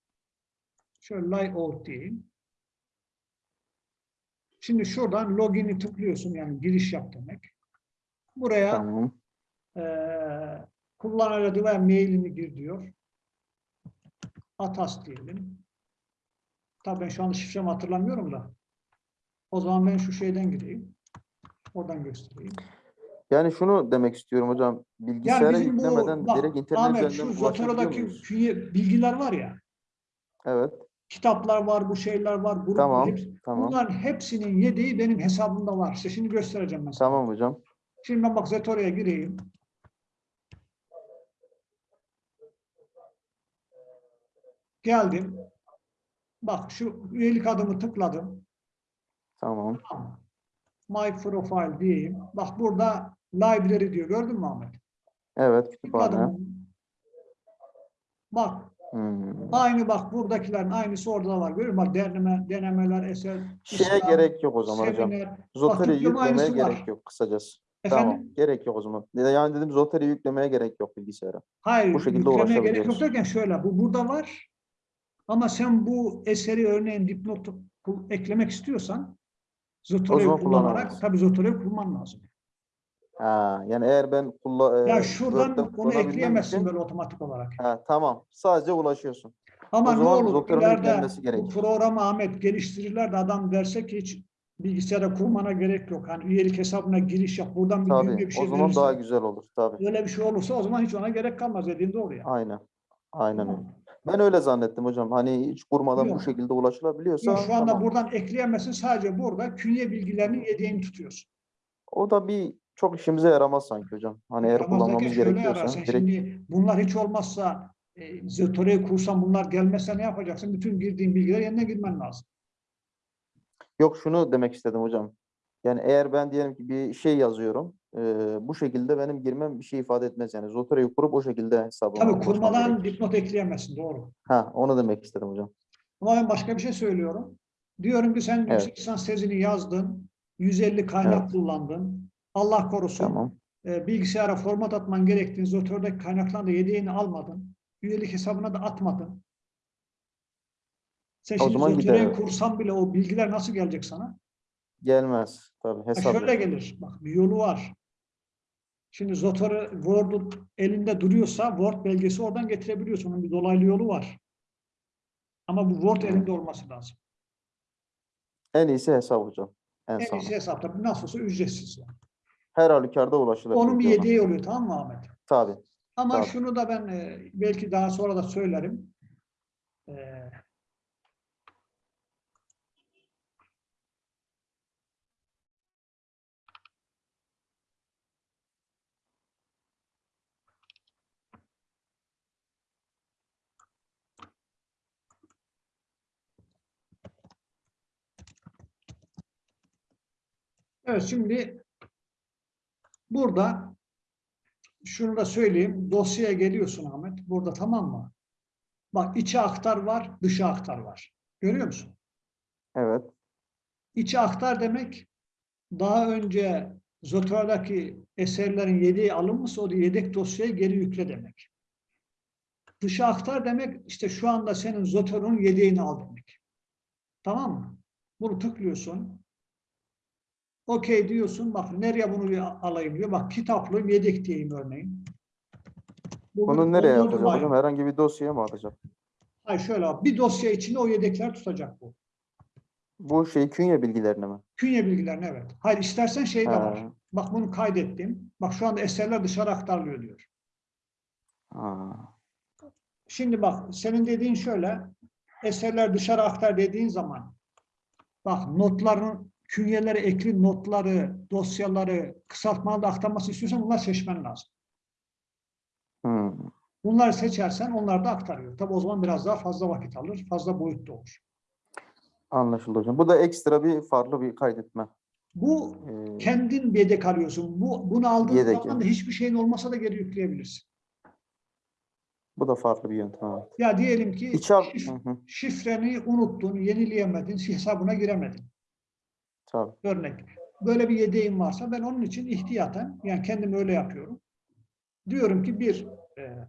S1: şöyle layout diyeyim. Şimdi şuradan login'i tıklıyorsun yani giriş yap demek. Buraya
S2: Tamam.
S1: eee kullanıcı adı ve mailini gir diyor. Atas diyelim. Tabii ben şu anda şifremi hatırlamıyorum da. O zaman ben şu şeyden gireyim. Oradan göstereyim.
S2: Yani şunu demek istiyorum hocam. Bilgisayara
S1: Yani
S2: yüklemeden
S1: bu bak,
S2: direkt internet üzerinden
S1: şu
S2: ulaşabiliyor muyuz?
S1: künye bilgiler var ya.
S2: Evet.
S1: Kitaplar var, bu şeyler var, gruplar
S2: Tamam,
S1: hepsi-
S2: tamam.
S1: Bunların hepsinin yedeği benim hesabımda var. İşte şimdi göstereceğim mesela.
S2: Tamam hocam.
S1: Şimdi ben bak Zetora'ya gireyim. Geldim. Bak şu üyelik adımı tıkladım.
S2: Tamam.
S1: My profile diyeyim. Bak burada library diyor. Gördün mü Ahmet?
S2: Evet.
S1: Tıkladım. Bak
S2: Hmm.
S1: aynı bak buradakilerin aynısı orada da var. Görüyor musun? Bak deneme, denemeler, eser,
S2: Şeye
S1: İslam,
S2: gerek yok o zaman hocam.
S1: seminer.
S2: Zotere'yi
S1: diploma
S2: yüklemeye
S1: aynısı var.
S2: gerek yok kısacası.
S1: Efendim?
S2: Tamam, gerek yok o zaman. Yani dedim Zotere'yi yüklemeye gerek yok bilgisayara.
S1: Hayır,
S2: Bu şekilde
S1: yüklemeye gerek yok derken şöyle, bu burada var. Ama sen bu eseri örneğin dipnot kul- eklemek istiyorsan
S2: zaman
S1: kullanarak tabii Zotore'yi kullanman lazım.
S2: Ha, yani eğer ben kulla,
S1: Ya
S2: e,
S1: şuradan
S2: Word'den
S1: onu ekleyemezsin
S2: için-
S1: böyle otomatik olarak.
S2: Ha, tamam. Sadece ulaşıyorsun.
S1: Ama
S2: O
S1: ne olur ileride bu programı Ahmet geliştirirler de adam derse ki hiç bilgisayara kurmana gerek yok. Hani üyelik hesabına giriş yap. Buradan bir
S2: Tabii.
S1: bir şey
S2: o zaman
S1: verirse,
S2: daha güzel olur. Tabii.
S1: Öyle bir şey olursa o zaman hiç ona gerek kalmaz dediğin doğru ya.
S2: Aynen. Aynen öyle.
S1: Tamam.
S2: Ben öyle zannettim hocam. Hani hiç kurmadan
S1: Yok.
S2: bu şekilde ulaşılabiliyorsa
S1: Yok, şu anda
S2: tamam.
S1: buradan ekleyemezsin. Sadece burada künye bilgilerinin yedeğini tutuyorsun.
S2: O da bir çok işimize yaramaz sanki hocam. Hani eğer kullanmamız gerekiyorsa direkt
S1: şimdi bunlar hiç olmazsa e, Zötore'yi kursan bunlar gelmezse ne yapacaksın? Bütün girdiğin bilgiler yerine girmen lazım.
S2: Yok şunu demek istedim hocam. Yani eğer ben diyelim ki bir şey yazıyorum, e, bu şekilde benim girmem bir şey ifade etmez. Yani Zotere'yi kurup o şekilde hesabıma
S1: Tabii kurmadan dipnot ekleyemezsin. Doğru.
S2: Ha, onu demek istedim hocam.
S1: Ama ben başka bir şey söylüyorum. Diyorum ki sen
S2: Evet.
S1: yüksek lisans tezini yazdın. 150 kaynak
S2: Evet.
S1: kullandın. Allah korusun.
S2: Tamam.
S1: e, bilgisayara format atman gerektiğini, Zotore'deki kaynaklarını da yedeğini almadın. Üyelik hesabına da atmadın. Sen
S2: O
S1: şimdi
S2: gider.
S1: kursan bile o bilgiler nasıl gelecek sana?
S2: Gelmez. Tabii
S1: Ha,
S2: hesap
S1: şöyle gelir. Bak bir yolu var. Şimdi Zotore Word'u elinde duruyorsa Word belgesi oradan getirebiliyorsun. Onun bir dolaylı yolu var. Ama bu Word elinde olması lazım.
S2: En iyisi hesap hocam. En,
S1: En
S2: sağlam.
S1: iyisi hesapta. Nasıl olsa ücretsiz. yani.
S2: Her halükarda ulaşılabilir.
S1: Onun bir yedeği oluyor tamam mı Ahmet?
S2: Tabii.
S1: Ama
S2: Tabii.
S1: şunu da ben e, belki daha sonra da söylerim. E, Evet şimdi burada şunu da söyleyeyim. Dosyaya geliyorsun Ahmet. Burada tamam mı? Bak içe aktar var, dışa aktar var. Görüyor musun?
S2: Evet.
S1: İçe aktar demek daha önce Zotore'daki eserlerin yedeği alınmışsa o yedek dosyayı geri yükle demek. Dışa aktar demek işte şu anda senin Zotore'un yedeğini al demek. Tamam mı? Bunu tıklıyorsun. Okey diyorsun. Bak nereye bunu alayım diyor. Bak kitaplığım yedek diyeyim örneğin. Bu
S2: Bunu nereye atacak
S1: yani.
S2: Herhangi bir dosyaya mı atacak?
S1: Hayır şöyle abi, bir dosya içinde o yedekler tutacak bu.
S2: Bu şey künye bilgilerini mi?
S1: Künye bilgilerini evet. Hayır istersen şey de var. Bak bunu kaydettim. Bak şu anda eserler dışarı aktarılıyor diyor.
S2: Ha.
S1: Şimdi bak senin dediğin şöyle. Eserler dışarı aktar dediğin zaman bak notların künyeleri, ekli notları, dosyaları kısaltmalı da aktarması istiyorsan bunlar seçmen lazım.
S2: Hmm.
S1: Bunları seçersen onlar da aktarıyor. Tabi o zaman biraz daha fazla vakit alır, fazla boyutta olur.
S2: Anlaşıldı hocam. Bu da ekstra bir farklı bir kaydetme.
S1: Bu
S2: Ee,
S1: kendin yedek alıyorsun. Bu, bunu aldığın
S2: Yedek,
S1: zaman da hiçbir şeyin olmasa da geri yükleyebilirsin.
S2: bu da farklı bir yöntem. Evet.
S1: Ya diyelim ki
S2: İç al-
S1: şif-
S2: Hı hı,
S1: şifreni unuttun, yenileyemedin, hesabına giremedin.
S2: Tabii.
S1: Örnek. Böyle bir yedeğim varsa ben onun için ihtiyaten, yani kendim öyle yapıyorum. Diyorum ki bir, e,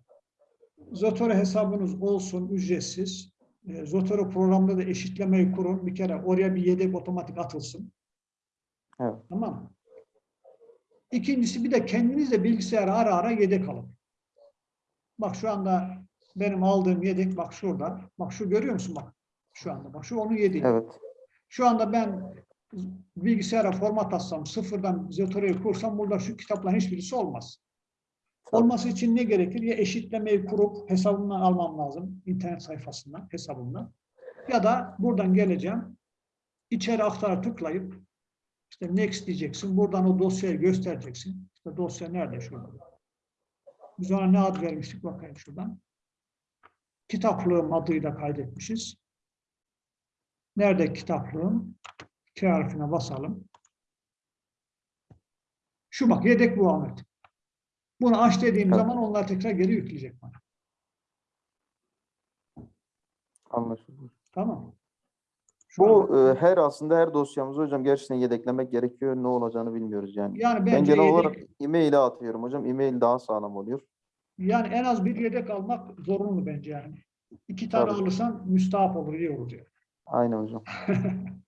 S1: Zotero hesabınız olsun ücretsiz. E, Zotero programda da eşitlemeyi kurun. Bir kere oraya bir yedek otomatik atılsın.
S2: Evet.
S1: Tamam mı? İkincisi bir de kendiniz de bilgisayara ara ara yedek alın. Bak şu anda benim aldığım yedek bak şurada. Bak şu görüyor musun bak? Şu anda bak şu onun yedeği.
S2: Evet.
S1: Şu anda ben bilgisayara format atsam, sıfırdan Zotero'yu kursam burada şu kitapların hiçbirisi olmaz. Olması için ne gerekir? Ya eşitlemeyi kurup hesabımdan almam lazım. internet sayfasından, hesabımdan. Ya da buradan geleceğim. İçeri aktara tıklayıp işte next diyeceksin. Buradan o dosyayı göstereceksin. İşte dosya nerede şurada? Biz ona ne ad vermiştik bakayım şuradan. Kitaplığım adıyla kaydetmişiz. Nerede kitaplığım? K harfine basalım. Şu bak yedek bu Ahmet. Bunu aç dediğim zaman onlar tekrar geri yükleyecek bana.
S2: Anlaşıldı.
S1: Tamam. Şu
S2: Bu e, her aslında her dosyamızı hocam gerçekten yedeklemek gerekiyor. Ne olacağını bilmiyoruz yani.
S1: yani
S2: Ben genel
S1: yedek,
S2: olarak e-mail'e atıyorum hocam. E-mail daha sağlam oluyor.
S1: yani en az bir yedek almak zorunlu bence yani. İki tane
S2: Tabii.
S1: alırsan müstahap olur, iyi olur diyor.
S2: Aynen hocam.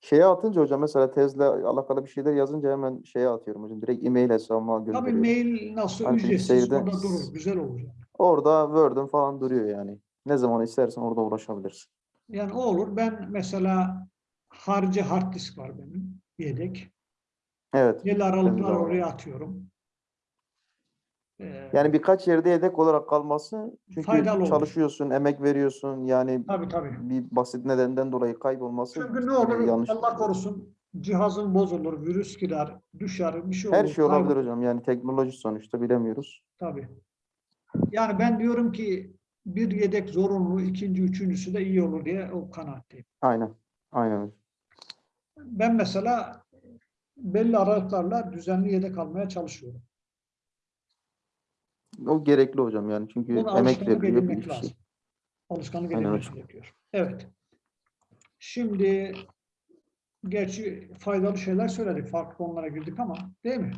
S2: Şeye atınca hocam mesela tezle alakalı bir şeyler yazınca hemen şeye atıyorum hocam. Direkt e-mail hesabıma
S1: Tabii
S2: gönderiyorum.
S1: mail nasıl
S2: Hani
S1: ücretsiz orada durur, güzel olur.
S2: Orada Word'ün falan duruyor yani. Ne zaman istersen orada ulaşabilirsin.
S1: Yani o olur. Ben mesela harici hard disk var benim, yedek.
S2: Evet.
S1: Belli aralıklar oraya atıyorum. Ee,
S2: Yani birkaç yerde yedek olarak kalması çünkü
S1: Faydalı olur.
S2: çalışıyorsun, emek veriyorsun. Yani
S1: tabii tabii.
S2: bir basit nedenden dolayı kaybolması
S1: Çünkü ne olur
S2: yanlış.
S1: Allah korusun cihazın bozulur, virüs girer, düşer, bir şey olur.
S2: Her şey olabilir
S1: kaybolur.
S2: hocam. Yani teknoloji sonuçta bilemiyoruz.
S1: Tabii. Yani ben diyorum ki bir yedek zorunlu, ikinci, üçüncüsü de iyi olur diye o kanaatteyim.
S2: Aynen. Aynen.
S1: Ben mesela belli aralıklarla düzenli yedek almaya çalışıyorum.
S2: O gerekli hocam yani. Çünkü
S1: Bunu
S2: emek veriliyor bir şey.
S1: lazım. Alışkanlık
S2: hocam.
S1: gerekiyor. Evet. Şimdi gerçi faydalı şeyler söyledik. Farklı konulara girdik ama değil mi?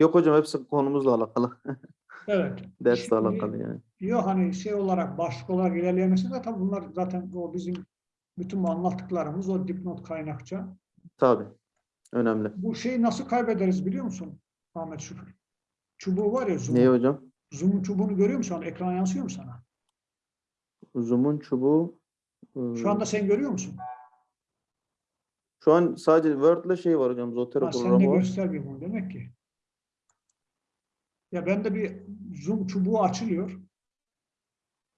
S2: Yok hocam hepsi konumuzla alakalı.
S1: Evet.
S2: Dersle
S1: Şimdi-
S2: alakalı yani.
S1: Yok hani şey olarak başlık olarak ilerleyemesi de tabii bunlar zaten o bizim bütün bu anlattıklarımız o dipnot kaynakça.
S2: Tabii. Önemli.
S1: Bu şeyi nasıl kaybederiz biliyor musun Ahmet Şükür? Çubuğu var ya zoom.
S2: Neyi hocam?
S1: Zoom'un çubuğunu görüyor musun? Şu an ekran yansıyor mu sana?
S2: Zoom'un çubuğu. e,
S1: Şu anda sen görüyor musun?
S2: Şu an sadece Word'le şey var hocam. Zotero
S1: Ha, sen de
S2: programı var.
S1: göstermiyor bunu demek ki. Ya bende bir zoom çubuğu açılıyor.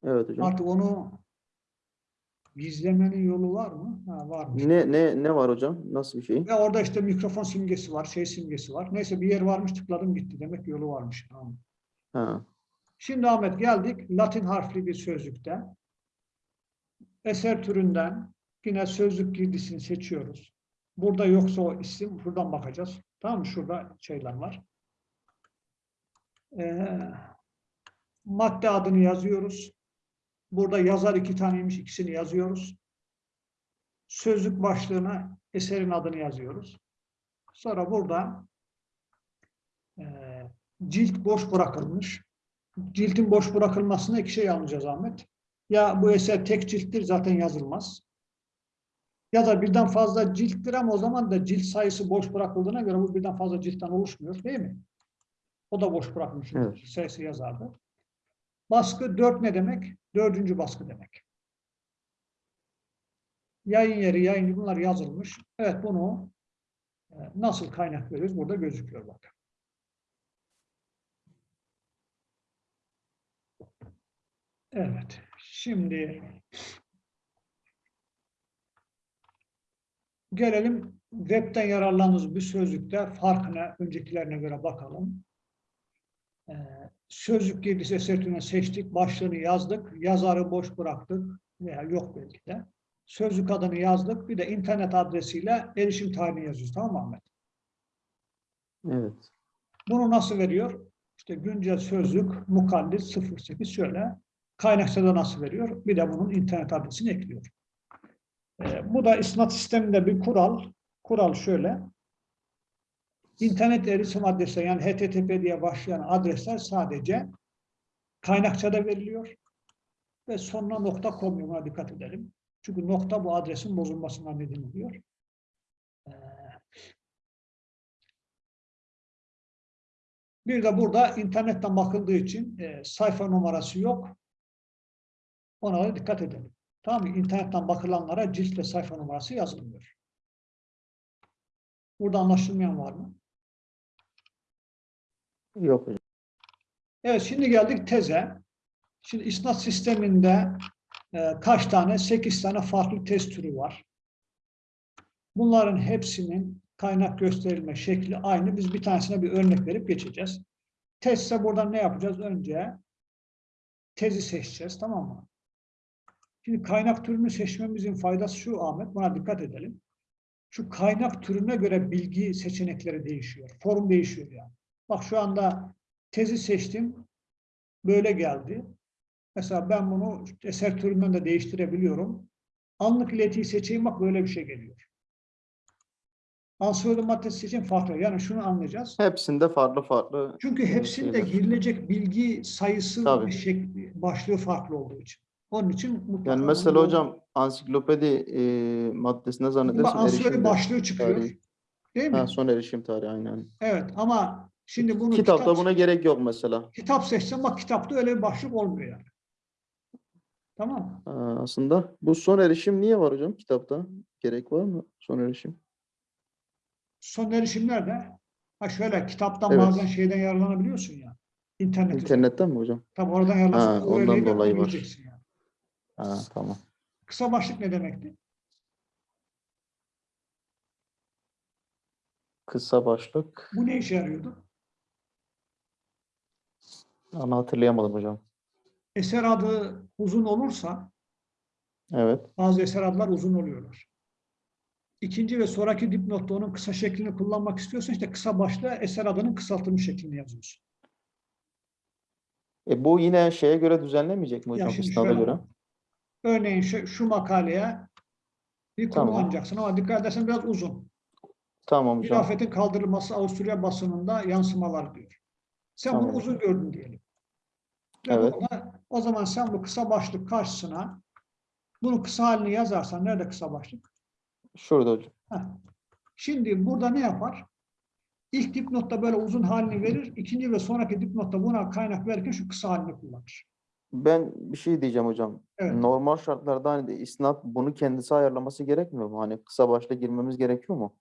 S2: Evet hocam.
S1: Artık onu gizlemenin yolu var mı? Ha, varmış.
S2: Ne ne ne var hocam? Nasıl bir şey?
S1: Ve orada işte mikrofon simgesi var, şey simgesi var. Neyse bir yer varmış tıkladım gitti. Demek yolu varmış. Tamam. Şimdi Ahmet geldik Latin harfli bir sözlükte. Eser türünden yine sözlük girdisini seçiyoruz. Burada yoksa o isim buradan bakacağız. Tamam mı? Şurada şeyler var. Ee, madde adını yazıyoruz. Burada yazar iki taneymiş ikisini yazıyoruz. Sözlük başlığına eserin adını yazıyoruz. Sonra burada e, cilt boş bırakılmış ciltin boş bırakılmasına iki şey anlayacağız Ahmet. Ya bu eser tek cilttir zaten yazılmaz. Ya da birden fazla cilttir ama o zaman da cilt sayısı boş bırakıldığına göre bu birden fazla ciltten oluşmuyor değil mi? O da boş bırakmış.
S2: Evet.
S1: sayısı yazardı. Baskı dört ne demek? Dördüncü baskı demek. Yayın yeri, yayıncı bunlar yazılmış. Evet bunu e, nasıl kaynak veriyoruz? Burada gözüküyor bak. Evet. Şimdi gelelim webten yararlandığımız bir sözlükte farkına öncekilerine göre bakalım. Ee, sözlük girdisi esertüğüne seçtik. Başlığını yazdık. Yazarı boş bıraktık. Veya yok belki de. Sözlük adını yazdık. Bir de internet adresiyle erişim tarihini yazıyoruz. Tamam mı Ahmet?
S2: Evet.
S1: Bunu nasıl veriyor? İşte güncel sözlük mukallit 08 şöyle. Kaynakçada nasıl veriyor? Bir de bunun internet adresini ekliyor. Ee, bu da isnat sisteminde bir kural. Kural şöyle. İnternet erişim adresi yani HTTP diye başlayan adresler sadece kaynakçada veriliyor. Ve sonuna nokta koymuyor. Buna dikkat edelim. Çünkü nokta bu adresin bozulmasına neden oluyor. Ee, Bir de burada internetten bakıldığı için e, sayfa numarası yok. Ona da dikkat edelim. Tamam mı? İnternetten bakılanlara cilt ve sayfa numarası yazılmıyor. Burada anlaşılmayan var mı?
S2: Yok hocam.
S1: Evet şimdi geldik teze. Şimdi isnat sisteminde e, kaç tane? 8 tane farklı test türü var. Bunların hepsinin kaynak gösterilme şekli aynı. Biz bir tanesine bir örnek verip geçeceğiz. Testse buradan ne yapacağız? Önce tezi seçeceğiz. Tamam mı? Şimdi kaynak türünü seçmemizin faydası şu Ahmet. Buna dikkat edelim. Şu kaynak türüne göre bilgi seçenekleri değişiyor. Form değişiyor yani. Bak şu anda tezi seçtim. Böyle geldi. Mesela ben bunu eser türünden de değiştirebiliyorum. Anlık iletiyi seçeyim bak böyle bir şey geliyor. Ansiyodu maddesi seçeyim farklı. Yani şunu anlayacağız.
S2: Hepsinde farklı farklı.
S1: Çünkü hepsinde
S2: şeyler.
S1: girilecek bilgi sayısı ve şekli, başlığı farklı olduğu için. Onun için mutlaka
S2: Yani mesela hocam ansiklopedi e, maddesine
S1: Bak,
S2: zannedersem
S1: ansiklopedi
S2: erişim
S1: başlığı çıkıyor.
S2: tarihi.
S1: Değil mi?
S2: Ha, son erişim tarihi aynen.
S1: Evet ama şimdi bunu
S2: Kitapta
S1: kitap,
S2: buna gerek yok mesela.
S1: kitap seçsem bak kitapta öyle bir başlık olmuyor yani. Tamam?
S2: Ha, aslında bu son erişim niye var hocam kitapta? Gerek var mı son erişim?
S1: Son erişimler de ha şöyle kitaptan
S2: Evet.
S1: bazen şeyden yararlanabiliyorsun ya. İnternet. üzerinden.
S2: İnternetten mi hocam?
S1: Tabii oradan
S2: Ha,
S1: o
S2: ondan dolayı var.
S1: yani.
S2: Ha, tamam.
S1: Kısa başlık ne demekti?
S2: Kısa başlık.
S1: Bu ne işe yarıyordu?
S2: Ama hatırlayamadım hocam.
S1: Eser adı uzun olursa
S2: Evet.
S1: bazı eser adlar uzun oluyorlar. İkinci ve sonraki dipnotta onun kısa şeklini kullanmak istiyorsan işte kısa başlığa eser adının kısaltılmış şeklini yazıyorsun.
S2: E, bu yine şeye göre düzenlemeyecek mi
S1: Ya
S2: hocam?
S1: şimdi
S2: İsnada
S1: şöyle
S2: göre.
S1: Örneğin şu, şu makaleye bir konu
S2: Tamam.
S1: kullanacaksın ama dikkat edersen biraz uzun.
S2: Tamam hocam.
S1: Hilafetin kaldırılması Avusturya basınında yansımalar diyor. Sen bunu
S2: Tamam.
S1: uzun gördün diyelim. Ve
S2: Evet.
S1: burada, o zaman sen bu kısa başlık karşısına bunu kısa halini yazarsan nerede kısa başlık?
S2: Şurada hocam.
S1: Heh. Şimdi burada ne yapar? İlk dipnotta böyle uzun halini verir. ikinci ve sonraki dipnotta buna kaynak verirken şu kısa halini kullanır.
S2: Ben bir şey diyeceğim hocam.
S1: Evet.
S2: Normal şartlarda hani de isnat bunu kendisi ayarlaması gerekmiyor mu? Hani kısa başta girmemiz gerekiyor mu?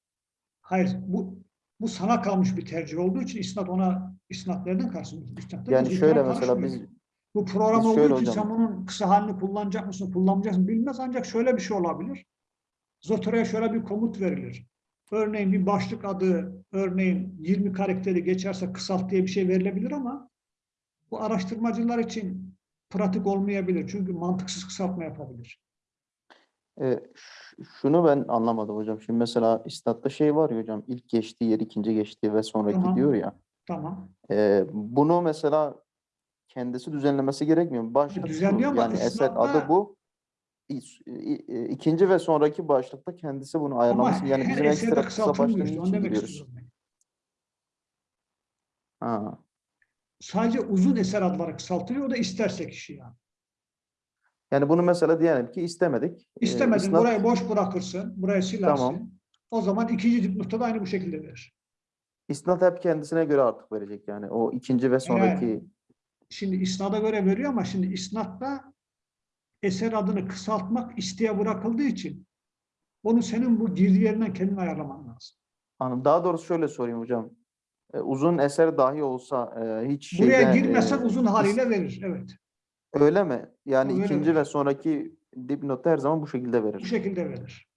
S1: Hayır, bu bu sana kalmış bir tercih olduğu için isnat ona isnat nereden kalsın? İsnat da
S2: Yani şöyle mesela biz
S1: bu program olduğu için
S2: hocam-
S1: sen bunun kısa halini kullanacak mısın, kullanmayacak mısın bilmez ancak şöyle bir şey olabilir. Zotero'ya şöyle bir komut verilir. Örneğin bir başlık adı, örneğin 20 karakteri geçerse kısalt diye bir şey verilebilir ama bu araştırmacılar için pratik olmayabilir. Çünkü mantıksız kısaltma yapabilir.
S2: e, şunu ben anlamadım hocam. Şimdi mesela isnatta şey var ya hocam. ilk geçtiği yer, ikinci geçtiği ve sonraki
S1: Tamam.
S2: diyor ya.
S1: Tamam.
S2: e, bunu mesela kendisi düzenlemesi gerekmiyor mu? Başlık
S1: düzenliyor ama
S2: yani eser adı bu. İkinci ve sonraki başlıkta kendisi bunu
S1: Ama
S2: ayarlaması. Yani bizim ekstra kısa başlığını için biliyoruz. Ha.
S1: Sadece uzun eser adları kısaltılıyor. O da isterse kişi yani.
S2: Yani bunu mesela diyelim ki istemedik. E,
S1: İstemedin
S2: isnat-
S1: burayı boş bırakırsın, burayı silersin.
S2: Tamam.
S1: O zaman ikinci dipnotta da aynı bu şekilde verir.
S2: İsnat hep kendisine göre artık verecek yani. O ikinci ve sonraki
S1: Şimdi isnada göre veriyor ama şimdi isnatta eser adını kısaltmak isteye bırakıldığı için onu senin bu girdi yerinden kendin ayarlaman lazım.
S2: Anladım. Daha doğrusu şöyle sorayım hocam. E, uzun eser dahi olsa e, hiç
S1: Buraya
S2: şeyden,
S1: girmesen
S2: e,
S1: uzun haliyle verir. Evet.
S2: Öyle mi? Yani
S1: Öyle
S2: ikinci
S1: verir.
S2: ve sonraki dipnotta her zaman bu şekilde
S1: Bu
S2: verir.
S1: şekilde verir.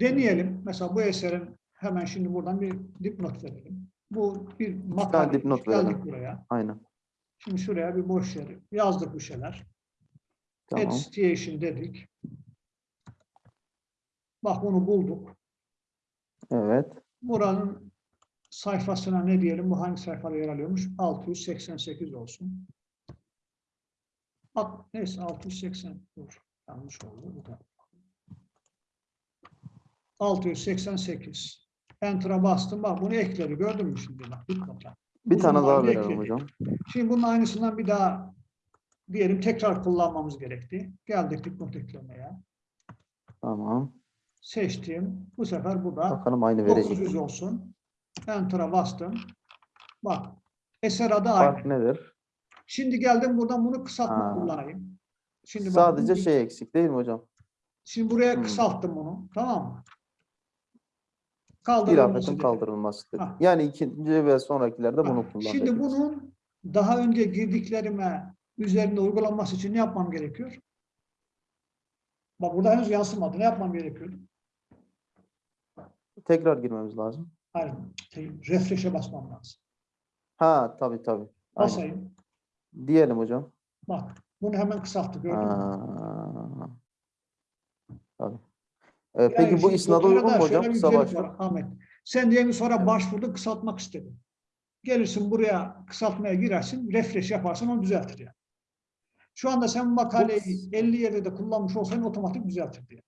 S1: Deneyelim. Mesela bu eserin hemen şimdi buradan bir dipnot verelim. Bu bir makale.
S2: dipnot verelim.
S1: buraya.
S2: Aynen.
S1: Şimdi şuraya bir boş yer yazdık bir şeyler.
S2: Tamam.
S1: Add station dedik. Bak bunu bulduk.
S2: Evet.
S1: Buranın sayfasına ne diyelim? Bu hangi sayfada yer alıyormuş? 688 olsun. At, neyse 680 dur. Yanlış oldu. Bu da. 688. Enter'a bastım. Bak bunu ekledi. Gördün mü şimdi? Bak.
S2: Bir tane daha verelim hocam.
S1: Şimdi bunun aynısından bir daha diyelim tekrar kullanmamız gerekti. Geldik dipnot eklemeye.
S2: Tamam.
S1: Seçtim. Bu sefer bu da
S2: Bakalım aynı verecek.
S1: 900 olsun. Enter'a bastım. Bak. Eser adı aynı.
S2: Fark nedir?
S1: Şimdi geldim buradan bunu kısaltma
S2: Ha.
S1: kullanayım. Şimdi
S2: Sadece şey eksik değil mi hocam?
S1: Şimdi buraya
S2: Hmm.
S1: kısalttım bunu. Tamam mı? Kaldırılması dedi.
S2: kaldırılması. dedi.
S1: Ha.
S2: Yani ikinci ve sonrakilerde bunu kullan.
S1: Şimdi bunun daha önce girdiklerime üzerinde uygulanması için ne yapmam gerekiyor? Bak burada henüz yansımadı. Ne yapmam gerekiyordu?
S2: Tekrar girmemiz lazım.
S1: Hayır, şey, refresh'e basmam lazım.
S2: Ha tabii tabii. Aynen.
S1: Basayım.
S2: Diyelim hocam.
S1: Bak, bunu hemen kısalttı gördün mü?
S2: Tabii. Ee,
S1: Yani
S2: peki bu isnada uygun mu hocam? Kısa
S1: Ahmet. Sen diyelim sonra başvurdun kısaltmak istedin. Gelirsin buraya kısaltmaya girersin, refresh yaparsın onu düzeltir yani. Şu anda sen makaleyi 50 yerde de kullanmış olsaydın otomatik düzeltir diye.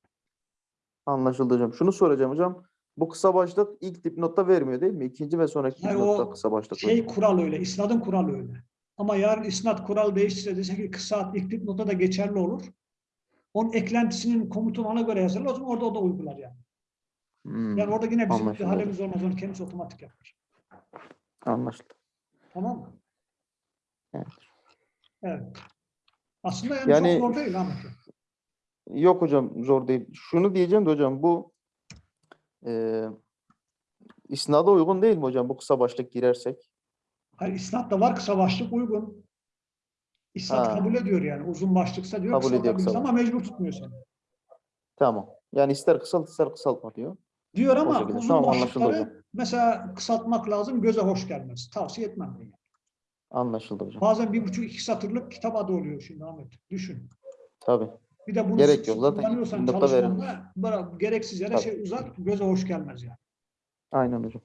S2: Anlaşıldı hocam. Şunu soracağım hocam. Bu kısa başlık ilk dipnotta vermiyor değil mi? İkinci ve sonraki
S1: Hayır,
S2: dipnotta kısa başlık.
S1: Şey
S2: veriyor.
S1: kural öyle, isnadın kuralı öyle. Ama yarın isnat kuralı değişirse dese ki kısa ilk dipnota da geçerli olur. Onun eklentisinin komutunu ona göre yazarlar. O zaman orada o da uygular yani.
S2: Hmm,
S1: Yani orada yine bizim bir
S2: Anlaşıldı.
S1: halimiz olmaz. Onu kendisi otomatik yapar.
S2: Anlaşıldı.
S1: Tamam mı?
S2: Evet.
S1: Evet. Aslında yani,
S2: Yani-
S1: çok zor değil Ahmet.
S2: Yok hocam zor değil. Şunu diyeceğim de hocam bu e, isnada uygun değil mi hocam bu kısa başlık girersek?
S1: Hayır, isnatta var kısa başlık uygun. İsnat
S2: Ha.
S1: kabul ediyor yani. Uzun başlıksa diyor
S2: Kabul ediyor kısa
S1: ama mecbur tutmuyor seni.
S2: Tamam. Yani ister kısalt ister kısaltma diyor.
S1: Diyor ama uzun
S2: Tamam,
S1: başlıkları mesela kısaltmak lazım. Göze hoş gelmez. Tavsiye etmem yani.
S2: Anlaşıldı hocam.
S1: Bazen bir buçuk iki satırlık kitap adı oluyor şimdi Ahmet. Düşün.
S2: Tabii.
S1: Bir de bunu
S2: Gerek yok. Zaten
S1: kullanıyorsan
S2: nokta
S1: çalışmanda bırak, gereksiz yere
S2: Tabii.
S1: şey uzar, göze hoş gelmez yani.
S2: Aynen hocam.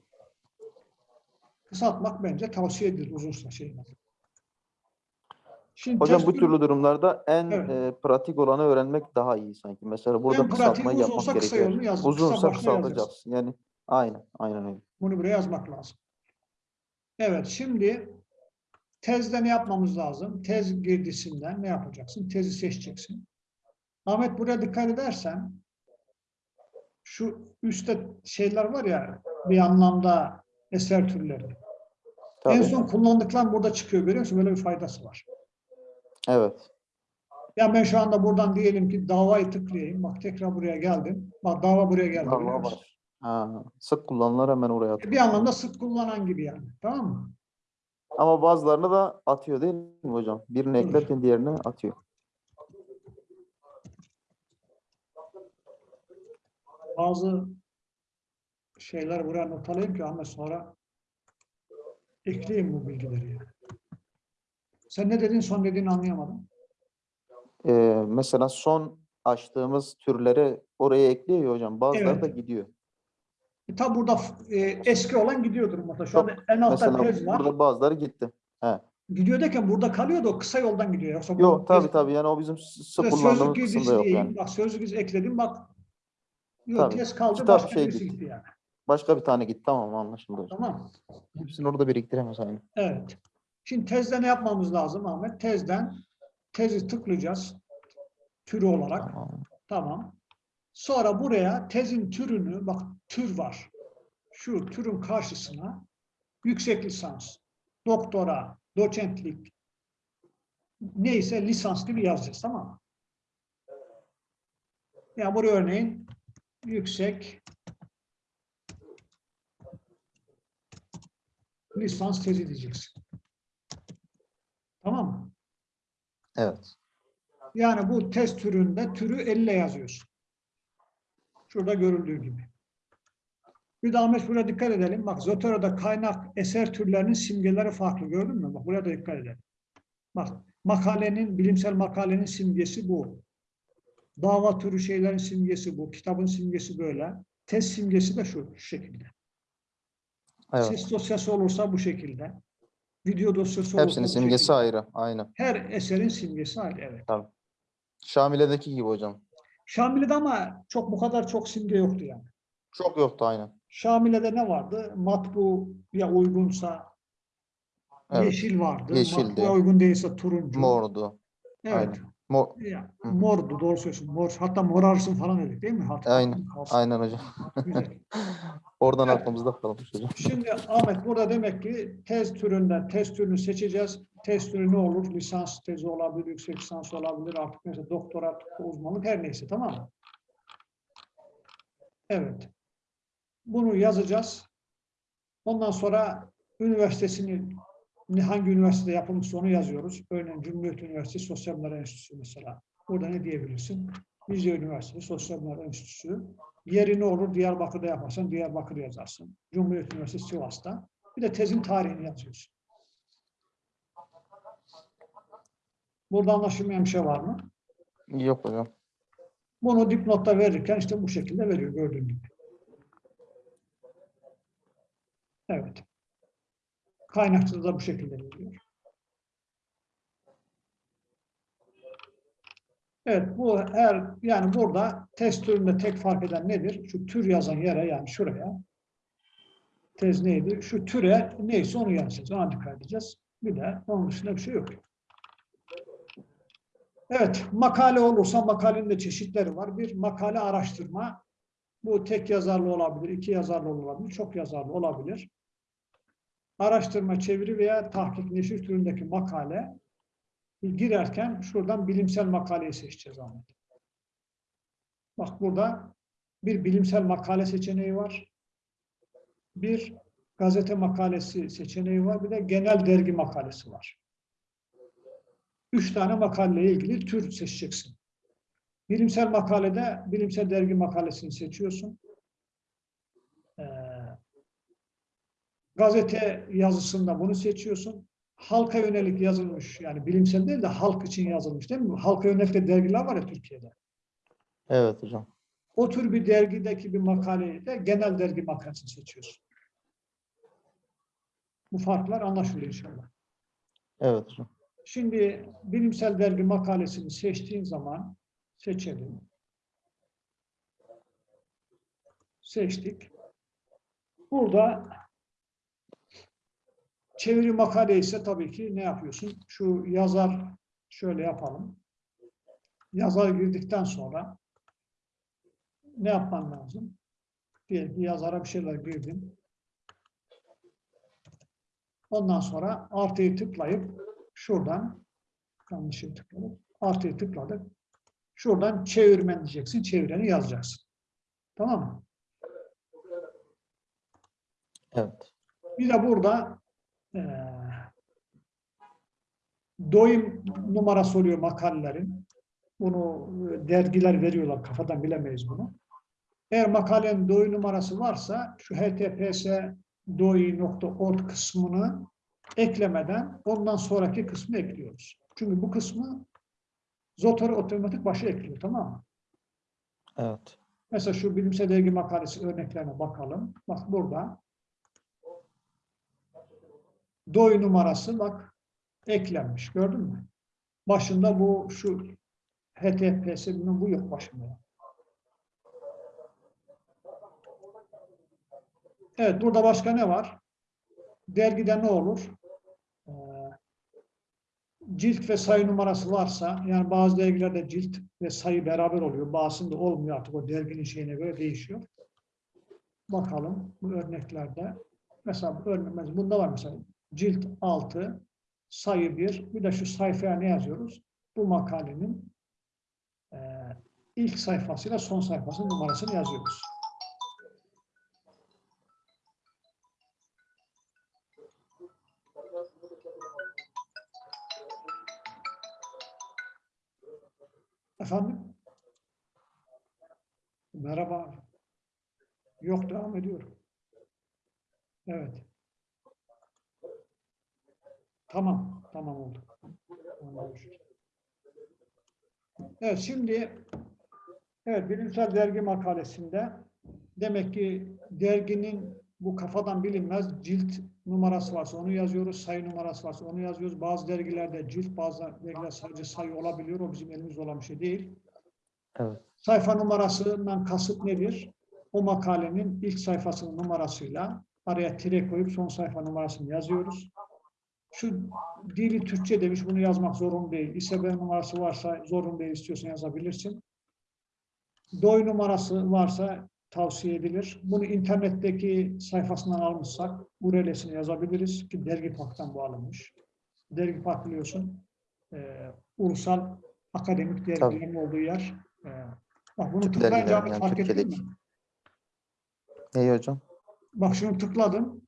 S1: Kısaltmak bence tavsiye edilir uzunsa şey. Şimdi
S2: Hocam
S1: test
S2: bu türlü durumlarda en
S1: Evet.
S2: e, pratik olanı öğrenmek daha iyi sanki. Mesela burada
S1: en pratiği
S2: kısaltmayı yapmak
S1: uzunsa kısa
S2: gerekiyor.
S1: yolunu yaz. kısa
S2: Uzunsa kısaltacaksın. Yani aynen, aynen öyle.
S1: Bunu buraya yazmak lazım. Evet şimdi tezde ne yapmamız lazım? Tez girdisinden ne yapacaksın? Tezi seçeceksin. Ahmet buraya dikkat edersen şu üstte şeyler var ya bir anlamda eser türleri.
S2: Tabii.
S1: En son kullandıklar burada çıkıyor görüyor musun? Böyle bir faydası var.
S2: Evet.
S1: Ya ben şu anda buradan diyelim ki davayı tıklayayım. Bak tekrar buraya geldim. Bak dava buraya geldi.
S2: Dava var. Ha, sık kullanılır hemen oraya atıyor.
S1: Bir anlamda sık kullanan gibi yani. Tamam mı?
S2: Ama bazılarını da atıyor değil mi hocam? Birini eklerken diğerini atıyor.
S1: Bazı şeyler buraya not alayım ki ama sonra ekleyeyim bu bilgileri. Sen ne dedin son dediğini anlayamadım.
S2: Ee, mesela son açtığımız türleri oraya ekliyor ya hocam. Bazıları
S1: Evet.
S2: da gidiyor.
S1: E, tabi burada e, eski olan gidiyordur mutlaka. Şu
S2: Yok,
S1: anda en altta tez var.
S2: burada bazıları gitti. He.
S1: Gidiyor derken burada kalıyor da o kısa yoldan gidiyor. Yoksa
S2: Yok tabii
S1: tez-
S2: tabii yani o bizim s- sık
S1: Mesela
S2: kullandığımız kısımda yok yani.
S1: Bak sözlük ekledim bak. Yok
S2: Tabii.
S1: tez kaldı
S2: Kitap
S1: başka
S2: şey
S1: birisi
S2: gitti.
S1: gitti yani.
S2: Başka bir tane gitti tamam anlaşıldı hocam.
S1: Tamam.
S2: Hepsini orada biriktiremez aynı.
S1: Evet. Şimdi tezde ne yapmamız lazım Ahmet? Tezden tezi tıklayacağız. Türü olarak.
S2: Tamam.
S1: Tamam. Sonra buraya tezin türünü, bak tür var. Şu türün karşısına yüksek lisans, doktora, doçentlik, neyse lisans gibi yazacağız tamam mı? Ya buraya örneğin yüksek lisans tezi diyeceksin. Tamam mı?
S2: Evet.
S1: Yani bu test türünde türü elle yazıyorsun. Şurada görüldüğü gibi. Bir de Ahmet buraya dikkat edelim. Bak Zotero'da kaynak eser türlerinin simgeleri farklı. Gördün mü? Bak buraya da dikkat edelim. Bak makalenin, bilimsel makalenin simgesi bu. Dava türü şeylerin simgesi bu. Kitabın simgesi böyle. Test simgesi de şu, şu şekilde.
S2: Evet.
S1: Ses dosyası olursa bu şekilde. Video dosyası olursa
S2: Hepsinin simgesi
S1: şekilde.
S2: ayrı. Aynen.
S1: Her eserin simgesi ayrı. Evet.
S2: Şamile'deki gibi hocam.
S1: Şamile'de ama çok bu kadar çok simge yoktu yani.
S2: Çok yoktu aynen.
S1: Şamile'de ne vardı? Matbuya uygunsa
S2: Evet.
S1: yeşil vardı.
S2: Yeşildi.
S1: Matbuya uygun değilse turuncu.
S2: Mordu.
S1: Evet.
S2: aynen. Mor,
S1: Ya,
S2: Hı hı.
S1: mordu doğru söylüyorsun. Mor. Hatta morarsın falan dedik değil mi? Hatta
S2: Aynen,
S1: kalsın.
S2: aynen hocam.
S1: Güzel.
S2: Oradan
S1: Evet.
S2: aklımızda kalmış hocam.
S1: Şimdi Ahmet burada demek ki tez türünden tez türünü seçeceğiz. Tez türü ne olur? Lisans tezi olabilir, yüksek lisans olabilir, artık neyse doktora, uzmanlık her neyse tamam mı? Evet. Bunu yazacağız. Ondan sonra üniversitesini hangi üniversitede yapılmışsa onu yazıyoruz. Örneğin Cumhuriyet Üniversitesi Sosyal Bilimler Enstitüsü mesela. Burada ne diyebilirsin? Rize Üniversitesi Sosyal Bilimler Enstitüsü. Yeri ne olur? Diyarbakır'da yaparsan Diyarbakır yazarsın. Cumhuriyet Üniversitesi Sivas'ta. Bir de tezin tarihini yazıyorsun. Burada anlaşılmayan bir şey var mı?
S2: Yok hocam.
S1: Bunu dipnotta verirken işte bu şekilde veriyor gördüğün gibi. Evet. Kaynakçada da bu şekilde veriyor. Evet bu her yani burada test türünde tek fark eden nedir? Şu tür yazan yere yani şuraya tez neydi? Şu türe neyse onu yazacağız. Ona dikkat edeceğiz. Bir de onun dışında bir şey yok. Evet, makale olursa makalenin de çeşitleri var. Bir makale araştırma. Bu tek yazarlı olabilir, iki yazarlı olabilir, çok yazarlı olabilir. Araştırma, çeviri veya tahkik, neşir türündeki makale girerken şuradan bilimsel makaleyi seçeceğiz Ahmet. Bak burada bir bilimsel makale seçeneği var. Bir gazete makalesi seçeneği var. Bir de genel dergi makalesi var. Üç tane makaleyle ilgili tür seçeceksin. Bilimsel makalede bilimsel dergi makalesini seçiyorsun. Ee, gazete yazısında bunu seçiyorsun. Halka yönelik yazılmış yani bilimsel değil de halk için yazılmış değil mi? Halka yönelik de dergiler var ya Türkiye'de.
S2: Evet hocam.
S1: O tür bir dergideki bir makaleyi de genel dergi makalesini seçiyorsun. Bu farklar anlaşılıyor inşallah.
S2: Evet hocam.
S1: Şimdi bilimsel dergi makalesini seçtiğin zaman seçelim. Seçtik. Burada çeviri makale ise tabii ki ne yapıyorsun? Şu yazar şöyle yapalım. Yazar girdikten sonra ne yapman lazım? Diyelim ki yazara bir şeyler girdin. Ondan sonra artıyı tıklayıp şuradan yanlışlıkla tıkladık. Artıyı tıkladık. Şuradan çevirmen diyeceksin. Çevireni yazacaksın. Tamam mı?
S2: Evet.
S1: Bir de burada doyum numarası oluyor makalelerin. Bunu e, dergiler veriyorlar. Kafadan bilemeyiz bunu. Eğer makalenin doyu numarası varsa şu https doi.org kısmını eklemeden ondan sonraki kısmı ekliyoruz. Çünkü bu kısmı Zotor'a otomatik başa ekliyor. Tamam mı?
S2: Evet.
S1: Mesela şu bilimsel dergi makalesi örneklerine bakalım. Bak burada. Doy numarası bak eklenmiş. Gördün mü? Başında bu şu HTTPS bunun bu yok başında. Evet burada başka ne var? Dergide ne olur? Ee, cilt ve sayı numarası varsa yani bazı dergilerde cilt ve sayı beraber oluyor. Bazısında olmuyor artık o derginin şeyine göre değişiyor. Bakalım bu örneklerde. Mesela bu örnek, bunda var mesela cilt 6, sayı 1. Bir de şu sayfaya ne yazıyoruz? Bu makalenin e, ilk sayfasıyla son sayfasının numarasını yazıyoruz. Efendim? Merhaba. Yok devam ediyorum. Evet. Tamam, tamam oldu. Evet, şimdi evet bilimsel dergi makalesinde demek ki derginin bu kafadan bilinmez cilt numarası varsa onu yazıyoruz, sayı numarası varsa onu yazıyoruz. Bazı dergilerde cilt, bazı dergiler sadece sayı olabiliyor. O bizim elimizde olan bir şey değil.
S2: Evet.
S1: Sayfa numarasından kasıt nedir? O makalenin ilk sayfasının numarasıyla araya tire koyup son sayfa numarasını yazıyoruz. Şu dili Türkçe demiş, bunu yazmak zorun değil. İSBN numarası varsa zorun değil, istiyorsan yazabilirsin. Doy numarası varsa tavsiye edilir. Bunu internetteki sayfasından almışsak URL'sini yazabiliriz ki Dergi Park'tan bu alınmış. Dergi Park biliyorsun, e, ulusal akademik dergilerin olduğu yer. E, bak bunu tıklayınca
S2: yani
S1: fark ettin mi?
S2: İyi hocam.
S1: Bak şunu tıkladım.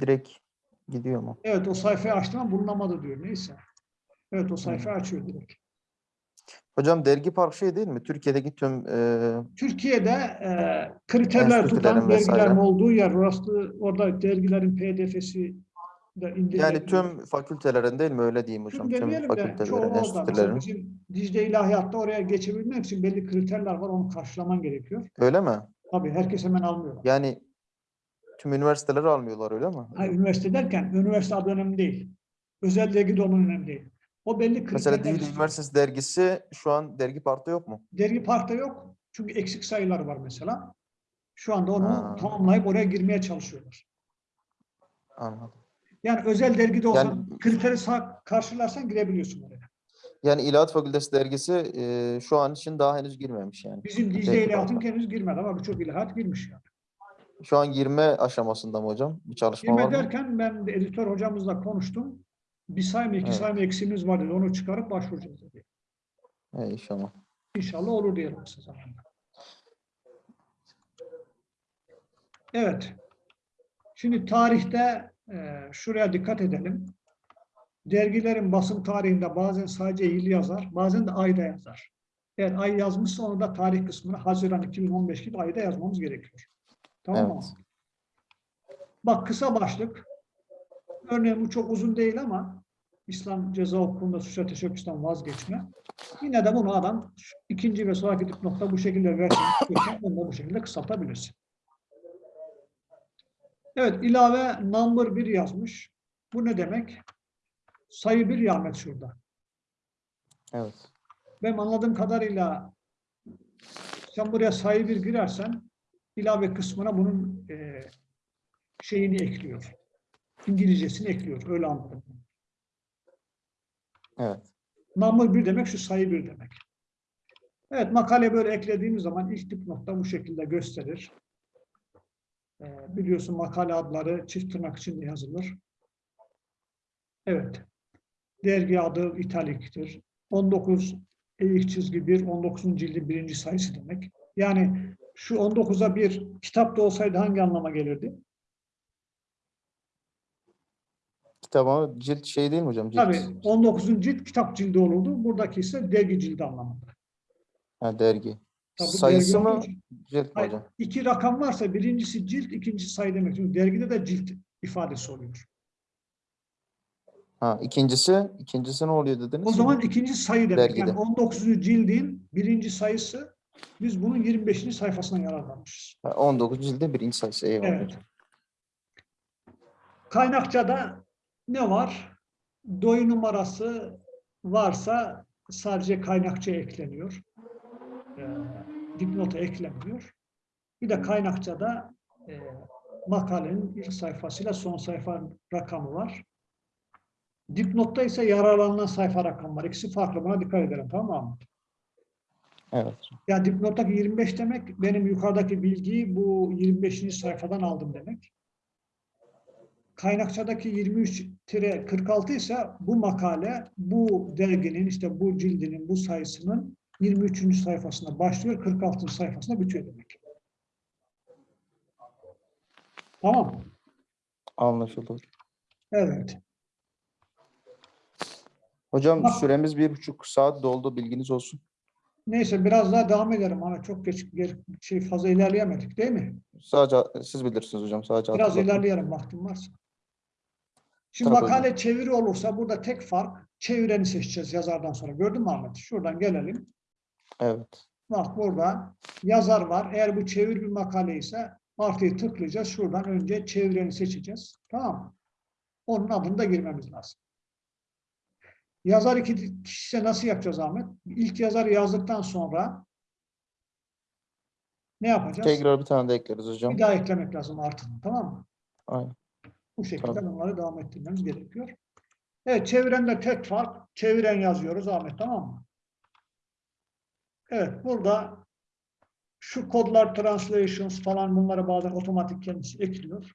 S2: Direkt gidiyor mu?
S1: Evet o sayfayı açtım ama bulunamadı diyor. Neyse. Evet o sayfayı açıyor direkt.
S2: Hocam dergi park şey değil mi? Türkiye'deki tüm e,
S1: Türkiye'de e, kriterler tutan dergilerin olduğu yer orası orada dergilerin pdf'si de indirilebiliyor.
S2: yani tüm fakültelerin değil mi? Öyle diyeyim hocam.
S1: Tüm
S2: Tüm fakültelerin, enstitülerin.
S1: bizim Dicle İlahiyat'ta oraya geçebilmek için belli kriterler var. Onu karşılaman gerekiyor.
S2: Öyle mi?
S1: Tabii herkes hemen almıyor.
S2: Yani tüm üniversiteleri almıyorlar öyle mi?
S1: Ha, üniversite derken üniversite adı önemli değil. Özel dergi de onun önemli değil. O belli.
S2: Mesela
S1: istiyor.
S2: Üniversitesi dergisi şu an dergi parkta yok mu?
S1: Dergi parkta yok. Çünkü eksik sayılar var mesela. Şu anda onu
S2: Ha.
S1: tamamlayıp oraya girmeye çalışıyorlar.
S2: Anladım.
S1: Yani özel dergide olsan
S2: Yani-
S1: kriteri karşılarsan girebiliyorsun oraya.
S2: Yani İlahiyat Fakültesi dergisi e, şu an için daha henüz girmemiş yani.
S1: Bizim Dicle İlahiyat'ın
S2: parkta.
S1: henüz girmedi ama birçok ilahiyat girmiş yani.
S2: Şu an girme aşamasında mı hocam? Bir çalışma var
S1: Girme
S2: mı?
S1: derken ben de editör hocamızla konuştum. Bir sayma iki
S2: Evet.
S1: sayma eksiğimiz var dedi. Onu çıkarıp başvuracağız dedi.
S2: He, inşallah.
S1: İnşallah olur diyelim size zamanla. Evet. Şimdi tarihte e, şuraya dikkat edelim. Dergilerin basım tarihinde bazen sadece yıl yazar, bazen de ayda yazar. Eğer ay yazmışsa onu da tarih kısmına Haziran 2015 gibi ayda yazmamız gerekiyor. Tamam mı?
S2: Evet.
S1: Bak kısa başlık. Örneğin bu çok uzun değil ama İslam ceza hukukunda suça teşebbüsten vazgeçme. Yine de bunu adam ikinci ve sonraki dipnotta bu şekilde versin. Onu da bu şekilde kısaltabilirsin. Evet ilave number 1 yazmış. Bu ne demek? Sayı 1 Ahmet şurada.
S2: Evet.
S1: Benim anladığım kadarıyla sen buraya sayı 1 girersen ilave kısmına bunun e, şeyini ekliyor. İngilizcesini ekliyor. Öyle anladım.
S2: Evet.
S1: Number 1 demek şu sayı 1 demek. Evet makale böyle eklediğimiz zaman ilk dipnotta bu şekilde gösterir. Ee, biliyorsun makale adları çift tırnak içinde yazılır. Evet. Dergi adı italiktir. 19 eğik çizgi 1, 19. cildin birinci sayısı demek. Yani şu 19'a bir kitapta olsaydı hangi anlama gelirdi?
S2: Kitap ama cilt şey değil mi hocam? Cilt.
S1: Tabii 19. cilt kitap cildi olurdu. Buradaki ise dergi cildi anlamında.
S2: Ha, dergi.
S1: Tabii
S2: Sayısı
S1: dergi
S2: mı?
S1: için-
S2: Cilt mi hocam?
S1: iki rakam varsa birincisi cilt, ikincisi sayı demek. Çünkü dergide de cilt ifadesi oluyor.
S2: Ha, ikincisi, ikincisi ne oluyor dediniz?
S1: O zaman ikinci sayı demek.
S2: Dergide.
S1: Yani 19. cildin birinci sayısı biz bunun 25. sayfasından yararlanmışız.
S2: Ha, 19 cilde birinci sayısı. Eyvallah.
S1: Evet. Kaynakçada ne var? Doyu numarası varsa sadece kaynakçaya ekleniyor. Ee, dipnota eklenmiyor. Bir de kaynakçada e, makalenin ilk sayfasıyla son sayfa rakamı var. Dipnotta ise yararlanılan sayfa rakamı var. İkisi farklı. Buna dikkat edelim tamam mı?
S2: Evet.
S1: Ya dipnottaki 25 demek benim yukarıdaki bilgiyi bu 25. sayfadan aldım demek. Kaynakçadaki 23-46 ise bu makale bu derginin işte bu cildinin bu sayısının 23. sayfasında başlıyor 46. sayfasında bitiyor demek. Tamam.
S2: Anlaşıldı.
S1: Evet.
S2: Hocam
S1: Bak-
S2: süremiz bir buçuk saat doldu. Bilginiz olsun.
S1: Neyse biraz daha devam edelim ama çok geç ger- şey fazla ilerleyemedik değil mi?
S2: Sadece siz bilirsiniz hocam. Sadece
S1: Biraz ilerleyelim vaktim varsa. Şimdi
S2: Tabii
S1: makale çeviri olursa burada tek fark çevireni seçeceğiz yazardan sonra. Gördün mü Ahmet? Şuradan gelelim.
S2: Evet.
S1: Bak burada yazar var. Eğer bu çevir bir makale ise artıyı tıklayacağız. Şuradan önce çevireni seçeceğiz. Tamam mı? Onun adını da girmemiz lazım. Yazar iki kişi nasıl yapacağız Ahmet? İlk yazarı yazdıktan sonra ne yapacağız?
S2: Tekrar bir tane de ekleriz hocam.
S1: Bir daha eklemek lazım artıını. Tamam mı?
S2: Aynen.
S1: Bu şekilde
S2: Tabii.
S1: bunları devam ettirmemiz gerekiyor. Evet, çevirende tek fark, çeviren yazıyoruz Ahmet, tamam mı? Evet, burada şu kodlar, translations falan bunları bazen otomatik kendisi ekliyor.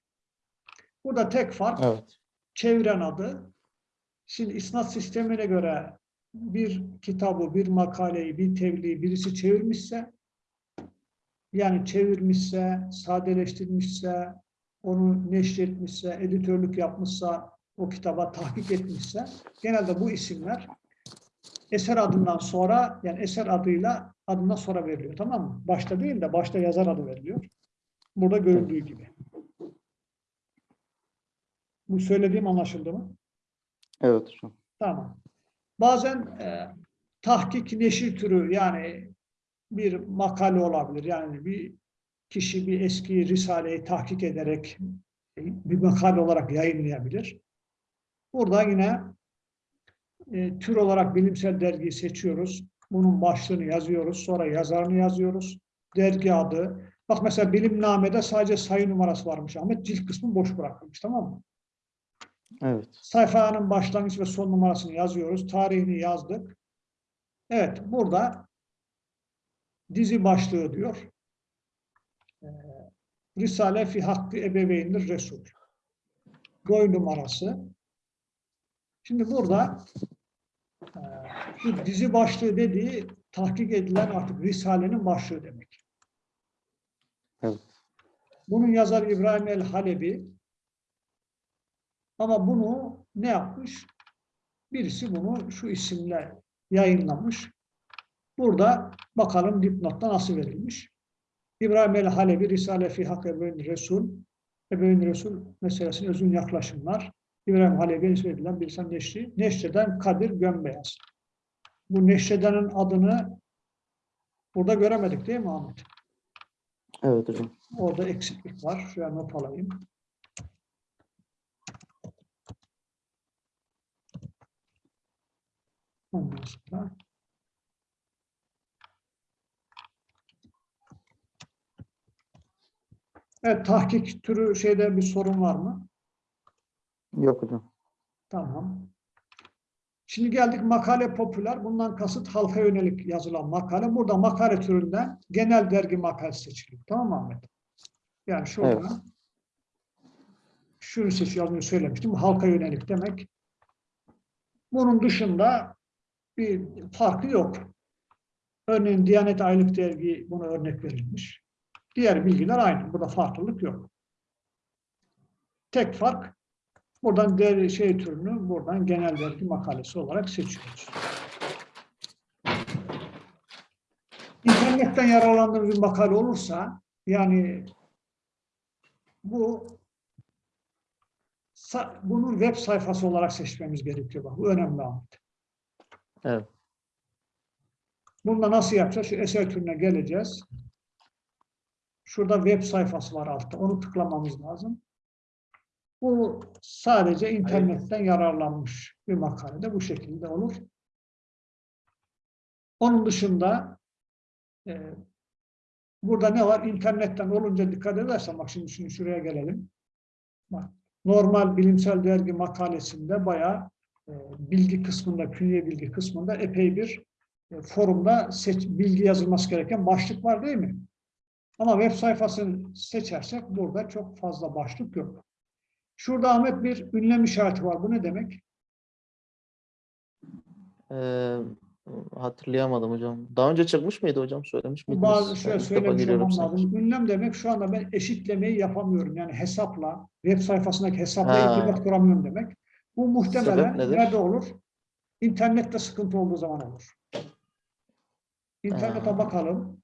S1: Burada tek fark
S2: Evet.
S1: çeviren adı. Şimdi isnat sistemine göre bir kitabı, bir makaleyi, bir tebliği birisi çevirmişse, yani çevirmişse, sadeleştirmişse, onu neşretmişse, editörlük yapmışsa, o kitaba tahkik etmişse, genelde bu isimler eser adından sonra yani eser adıyla adından sonra veriliyor tamam mı? Başta değil de başta yazar adı veriliyor. Burada görüldüğü gibi. Bu söylediğim anlaşıldı mı?
S2: Evet hocam.
S1: Tamam. Bazen e, tahkik neşir türü yani bir makale olabilir. Yani bir kişi bir eski risaleyi tahkik ederek bir makale olarak yayınlayabilir. Burada yine e, tür olarak bilimsel dergiyi seçiyoruz. Bunun başlığını yazıyoruz. Sonra yazarını yazıyoruz. Dergi adı. Bak mesela bilimnamede sadece sayı numarası varmış Ahmet. Cilt kısmı boş bırakılmış tamam mı?
S2: Evet.
S1: Sayfanın başlangıç ve son numarasını yazıyoruz. Tarihini yazdık. Evet, burada dizi başlığı diyor. Ee, Risale fi hakkı ebeveyndir Resul. Boy numarası. Şimdi burada e, bu dizi başlığı dediği tahkik edilen artık Risale'nin başlığı demek.
S2: Evet.
S1: Bunun yazarı İbrahim el-Halebi ama bunu ne yapmış? Birisi bunu şu isimle yayınlamış. Burada bakalım dipnotta nasıl verilmiş. İbrahim el-Halebi Risale fi Hak Ebeveyn Resul Ebeveyn Resul meselesine özün yaklaşımlar. İbrahim Halebi'ye nispet edilen bir insan neşri. Neşreden Kadir Gömbeyaz. Bu neşredenin adını burada göremedik değil mi Ahmet?
S2: Evet hocam.
S1: Orada eksiklik var. Şuraya not alayım. Ondan sonra Evet, tahkik türü şeyde bir sorun var mı?
S2: Yok hocam.
S1: Tamam. Şimdi geldik makale popüler. Bundan kasıt halka yönelik yazılan makale. Burada makale türünden genel dergi makalesi seçiliyor. Tamam mı Ahmet? Yani şurada
S2: Evet.
S1: şunu seçiyor, az söylemiştim. Halka yönelik demek. Bunun dışında bir farkı yok. Örneğin Diyanet Aylık Dergi buna örnek verilmiş. Diğer bilgiler aynı. Burada farklılık yok. Tek fark buradan değer şey türünü buradan genel dergi makalesi olarak seçiyoruz. İnternetten yararlandığımız bir makale olursa yani bu bunun web sayfası olarak seçmemiz gerekiyor. Bak, bu önemli Ahmet.
S2: Evet.
S1: Bunu da nasıl yapacağız? Şu eser türüne geleceğiz. Şurada web sayfası var altta. Onu tıklamamız lazım. Bu sadece internetten yararlanmış bir makalede bu şekilde olur. Onun dışında e, burada ne var? İnternetten olunca dikkat edersen bak şimdi, şimdi şuraya gelelim. Bak, normal bilimsel dergi makalesinde bayağı bilgi kısmında, künye bilgi kısmında epey bir e, forumda seç, bilgi yazılması gereken başlık var değil mi? Ama web sayfasını seçersek burada çok fazla başlık yok. Şurada Ahmet bir ünlem işareti var. Bu ne demek?
S2: Ee, hatırlayamadım hocam. Daha önce çıkmış mıydı hocam? Söylemiş miydiniz?
S1: Bazı
S2: ilk defa
S1: söylemiş olmam lazım. Ünlem demek şu anda ben eşitlemeyi yapamıyorum. Yani hesapla, web sayfasındaki hesapla
S2: Ha.
S1: irtibat kuramıyorum demek. Bu muhtemelen nerede olur? İnternette sıkıntı olduğu zaman olur. İnternete
S2: Ha.
S1: bakalım.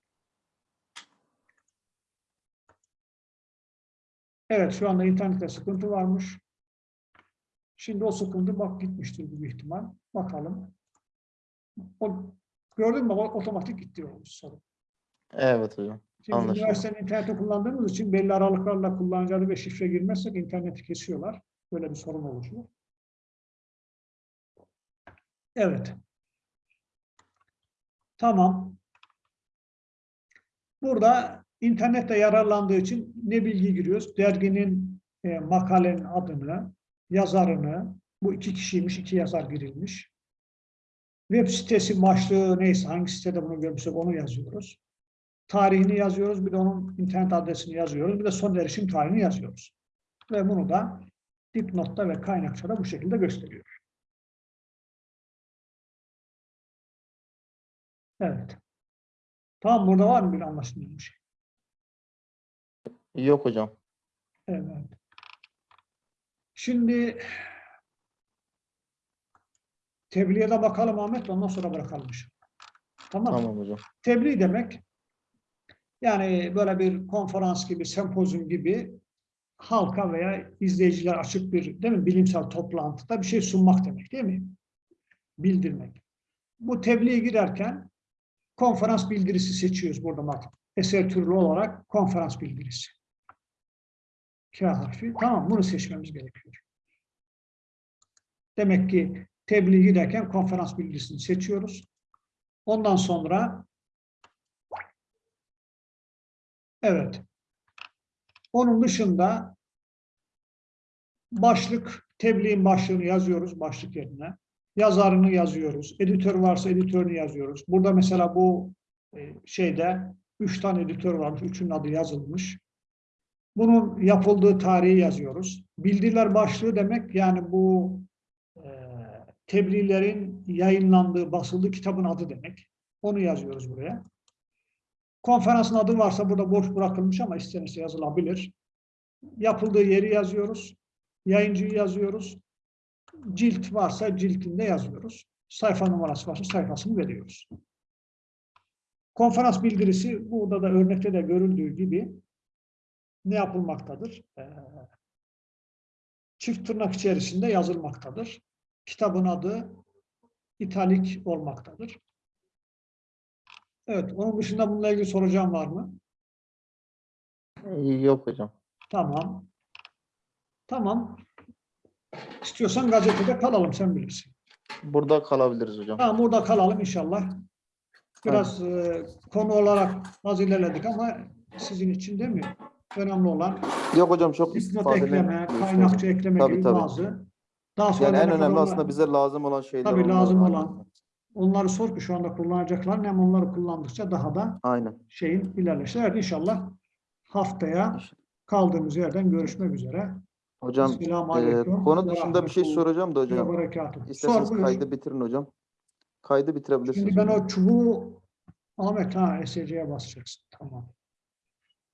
S1: Evet şu anda internette sıkıntı varmış. Şimdi o sıkıntı bak gitmiştir büyük ihtimal. Bakalım. O, gördün mü? O otomatik gitti o sorun.
S2: Evet hocam.
S1: Şimdi
S2: Anlaşıldı.
S1: üniversitenin interneti kullandığımız için belli aralıklarla kullanıcı ve şifre girmezsek interneti kesiyorlar. Böyle bir sorun oluşuyor. Evet. Tamam. Burada internette yararlandığı için ne bilgi giriyoruz? Derginin, e, makalenin adını, yazarını, bu iki kişiymiş, iki yazar girilmiş. Web sitesi başlığı neyse, hangi sitede bunu görmüşsek onu yazıyoruz tarihini yazıyoruz, bir de onun internet adresini yazıyoruz, bir de son erişim tarihini yazıyoruz. Ve bunu da dipnotta ve kaynakçada bu şekilde gösteriyor. Evet. Tamam burada var mı bir anlaşılmayan bir şey?
S2: Yok hocam.
S1: Evet. Şimdi Tebliğe de bakalım Ahmet ondan sonra bırakalım. Tamam.
S2: Tamam hocam.
S1: Tebliğ demek yani böyle bir konferans gibi, sempozyum gibi halka veya izleyiciler açık bir değil mi bilimsel toplantıda bir şey sunmak demek değil mi? Bildirmek. Bu tebliğe girerken konferans bildirisi seçiyoruz burada bak. Eser türlü olarak konferans bildirisi. K harfi. Tamam bunu seçmemiz gerekiyor. Demek ki tebliğ giderken konferans bildirisini seçiyoruz. Ondan sonra evet. Onun dışında başlık, tebliğin başlığını yazıyoruz başlık yerine. Yazarını yazıyoruz. Editör varsa editörünü yazıyoruz. Burada mesela bu e, şeyde üç tane editör varmış. Üçünün adı yazılmış. Bunun yapıldığı tarihi yazıyoruz. Bildiriler başlığı demek yani bu e, tebliğlerin yayınlandığı, basıldığı kitabın adı demek. Onu yazıyoruz buraya. Konferansın adı varsa burada boş bırakılmış ama istenirse yazılabilir. Yapıldığı yeri yazıyoruz. Yayıncıyı yazıyoruz. Cilt varsa ciltinde yazıyoruz. Sayfa numarası varsa sayfasını veriyoruz. Konferans bildirisi burada da örnekte de görüldüğü gibi ne yapılmaktadır? Ee, çift tırnak içerisinde yazılmaktadır. Kitabın adı italik olmaktadır. Evet, onun dışında bununla ilgili soracağım var mı?
S2: Yok hocam.
S1: Tamam. Tamam. İstiyorsan gazetede kalalım, sen bilirsin.
S2: Burada kalabiliriz hocam.
S1: Tamam, burada kalalım inşallah. Biraz e, konu olarak az ilerledik ama sizin için mi? Önemli olan
S2: Yok hocam çok
S1: dipnot
S2: istifade
S1: ekleme, kaynakça ekleme
S2: Tabii,
S1: gibi
S2: tabii.
S1: bazı. Daha sonra
S2: Yani en
S1: ne
S2: önemli aslında bize lazım olan şeyler.
S1: Tabii
S2: onlar.
S1: lazım olan. Onları sor ki şu anda kullanacaklar. Hem onları kullandıkça daha da
S2: Aynen.
S1: şeyin ilerleşir. Evet inşallah haftaya kaldığımız yerden görüşmek üzere.
S2: Hocam e, konu dışında bir şey soracağım da hocam.
S1: Sor
S2: İsterseniz
S1: buyur.
S2: kaydı bitirin hocam. Kaydı bitirebilirsiniz.
S1: Şimdi ben o çubuğu Ahmet ha SC'ye basacaksın. Tamam.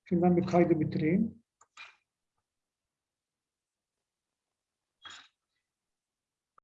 S1: Şimdi ben bir kaydı bitireyim.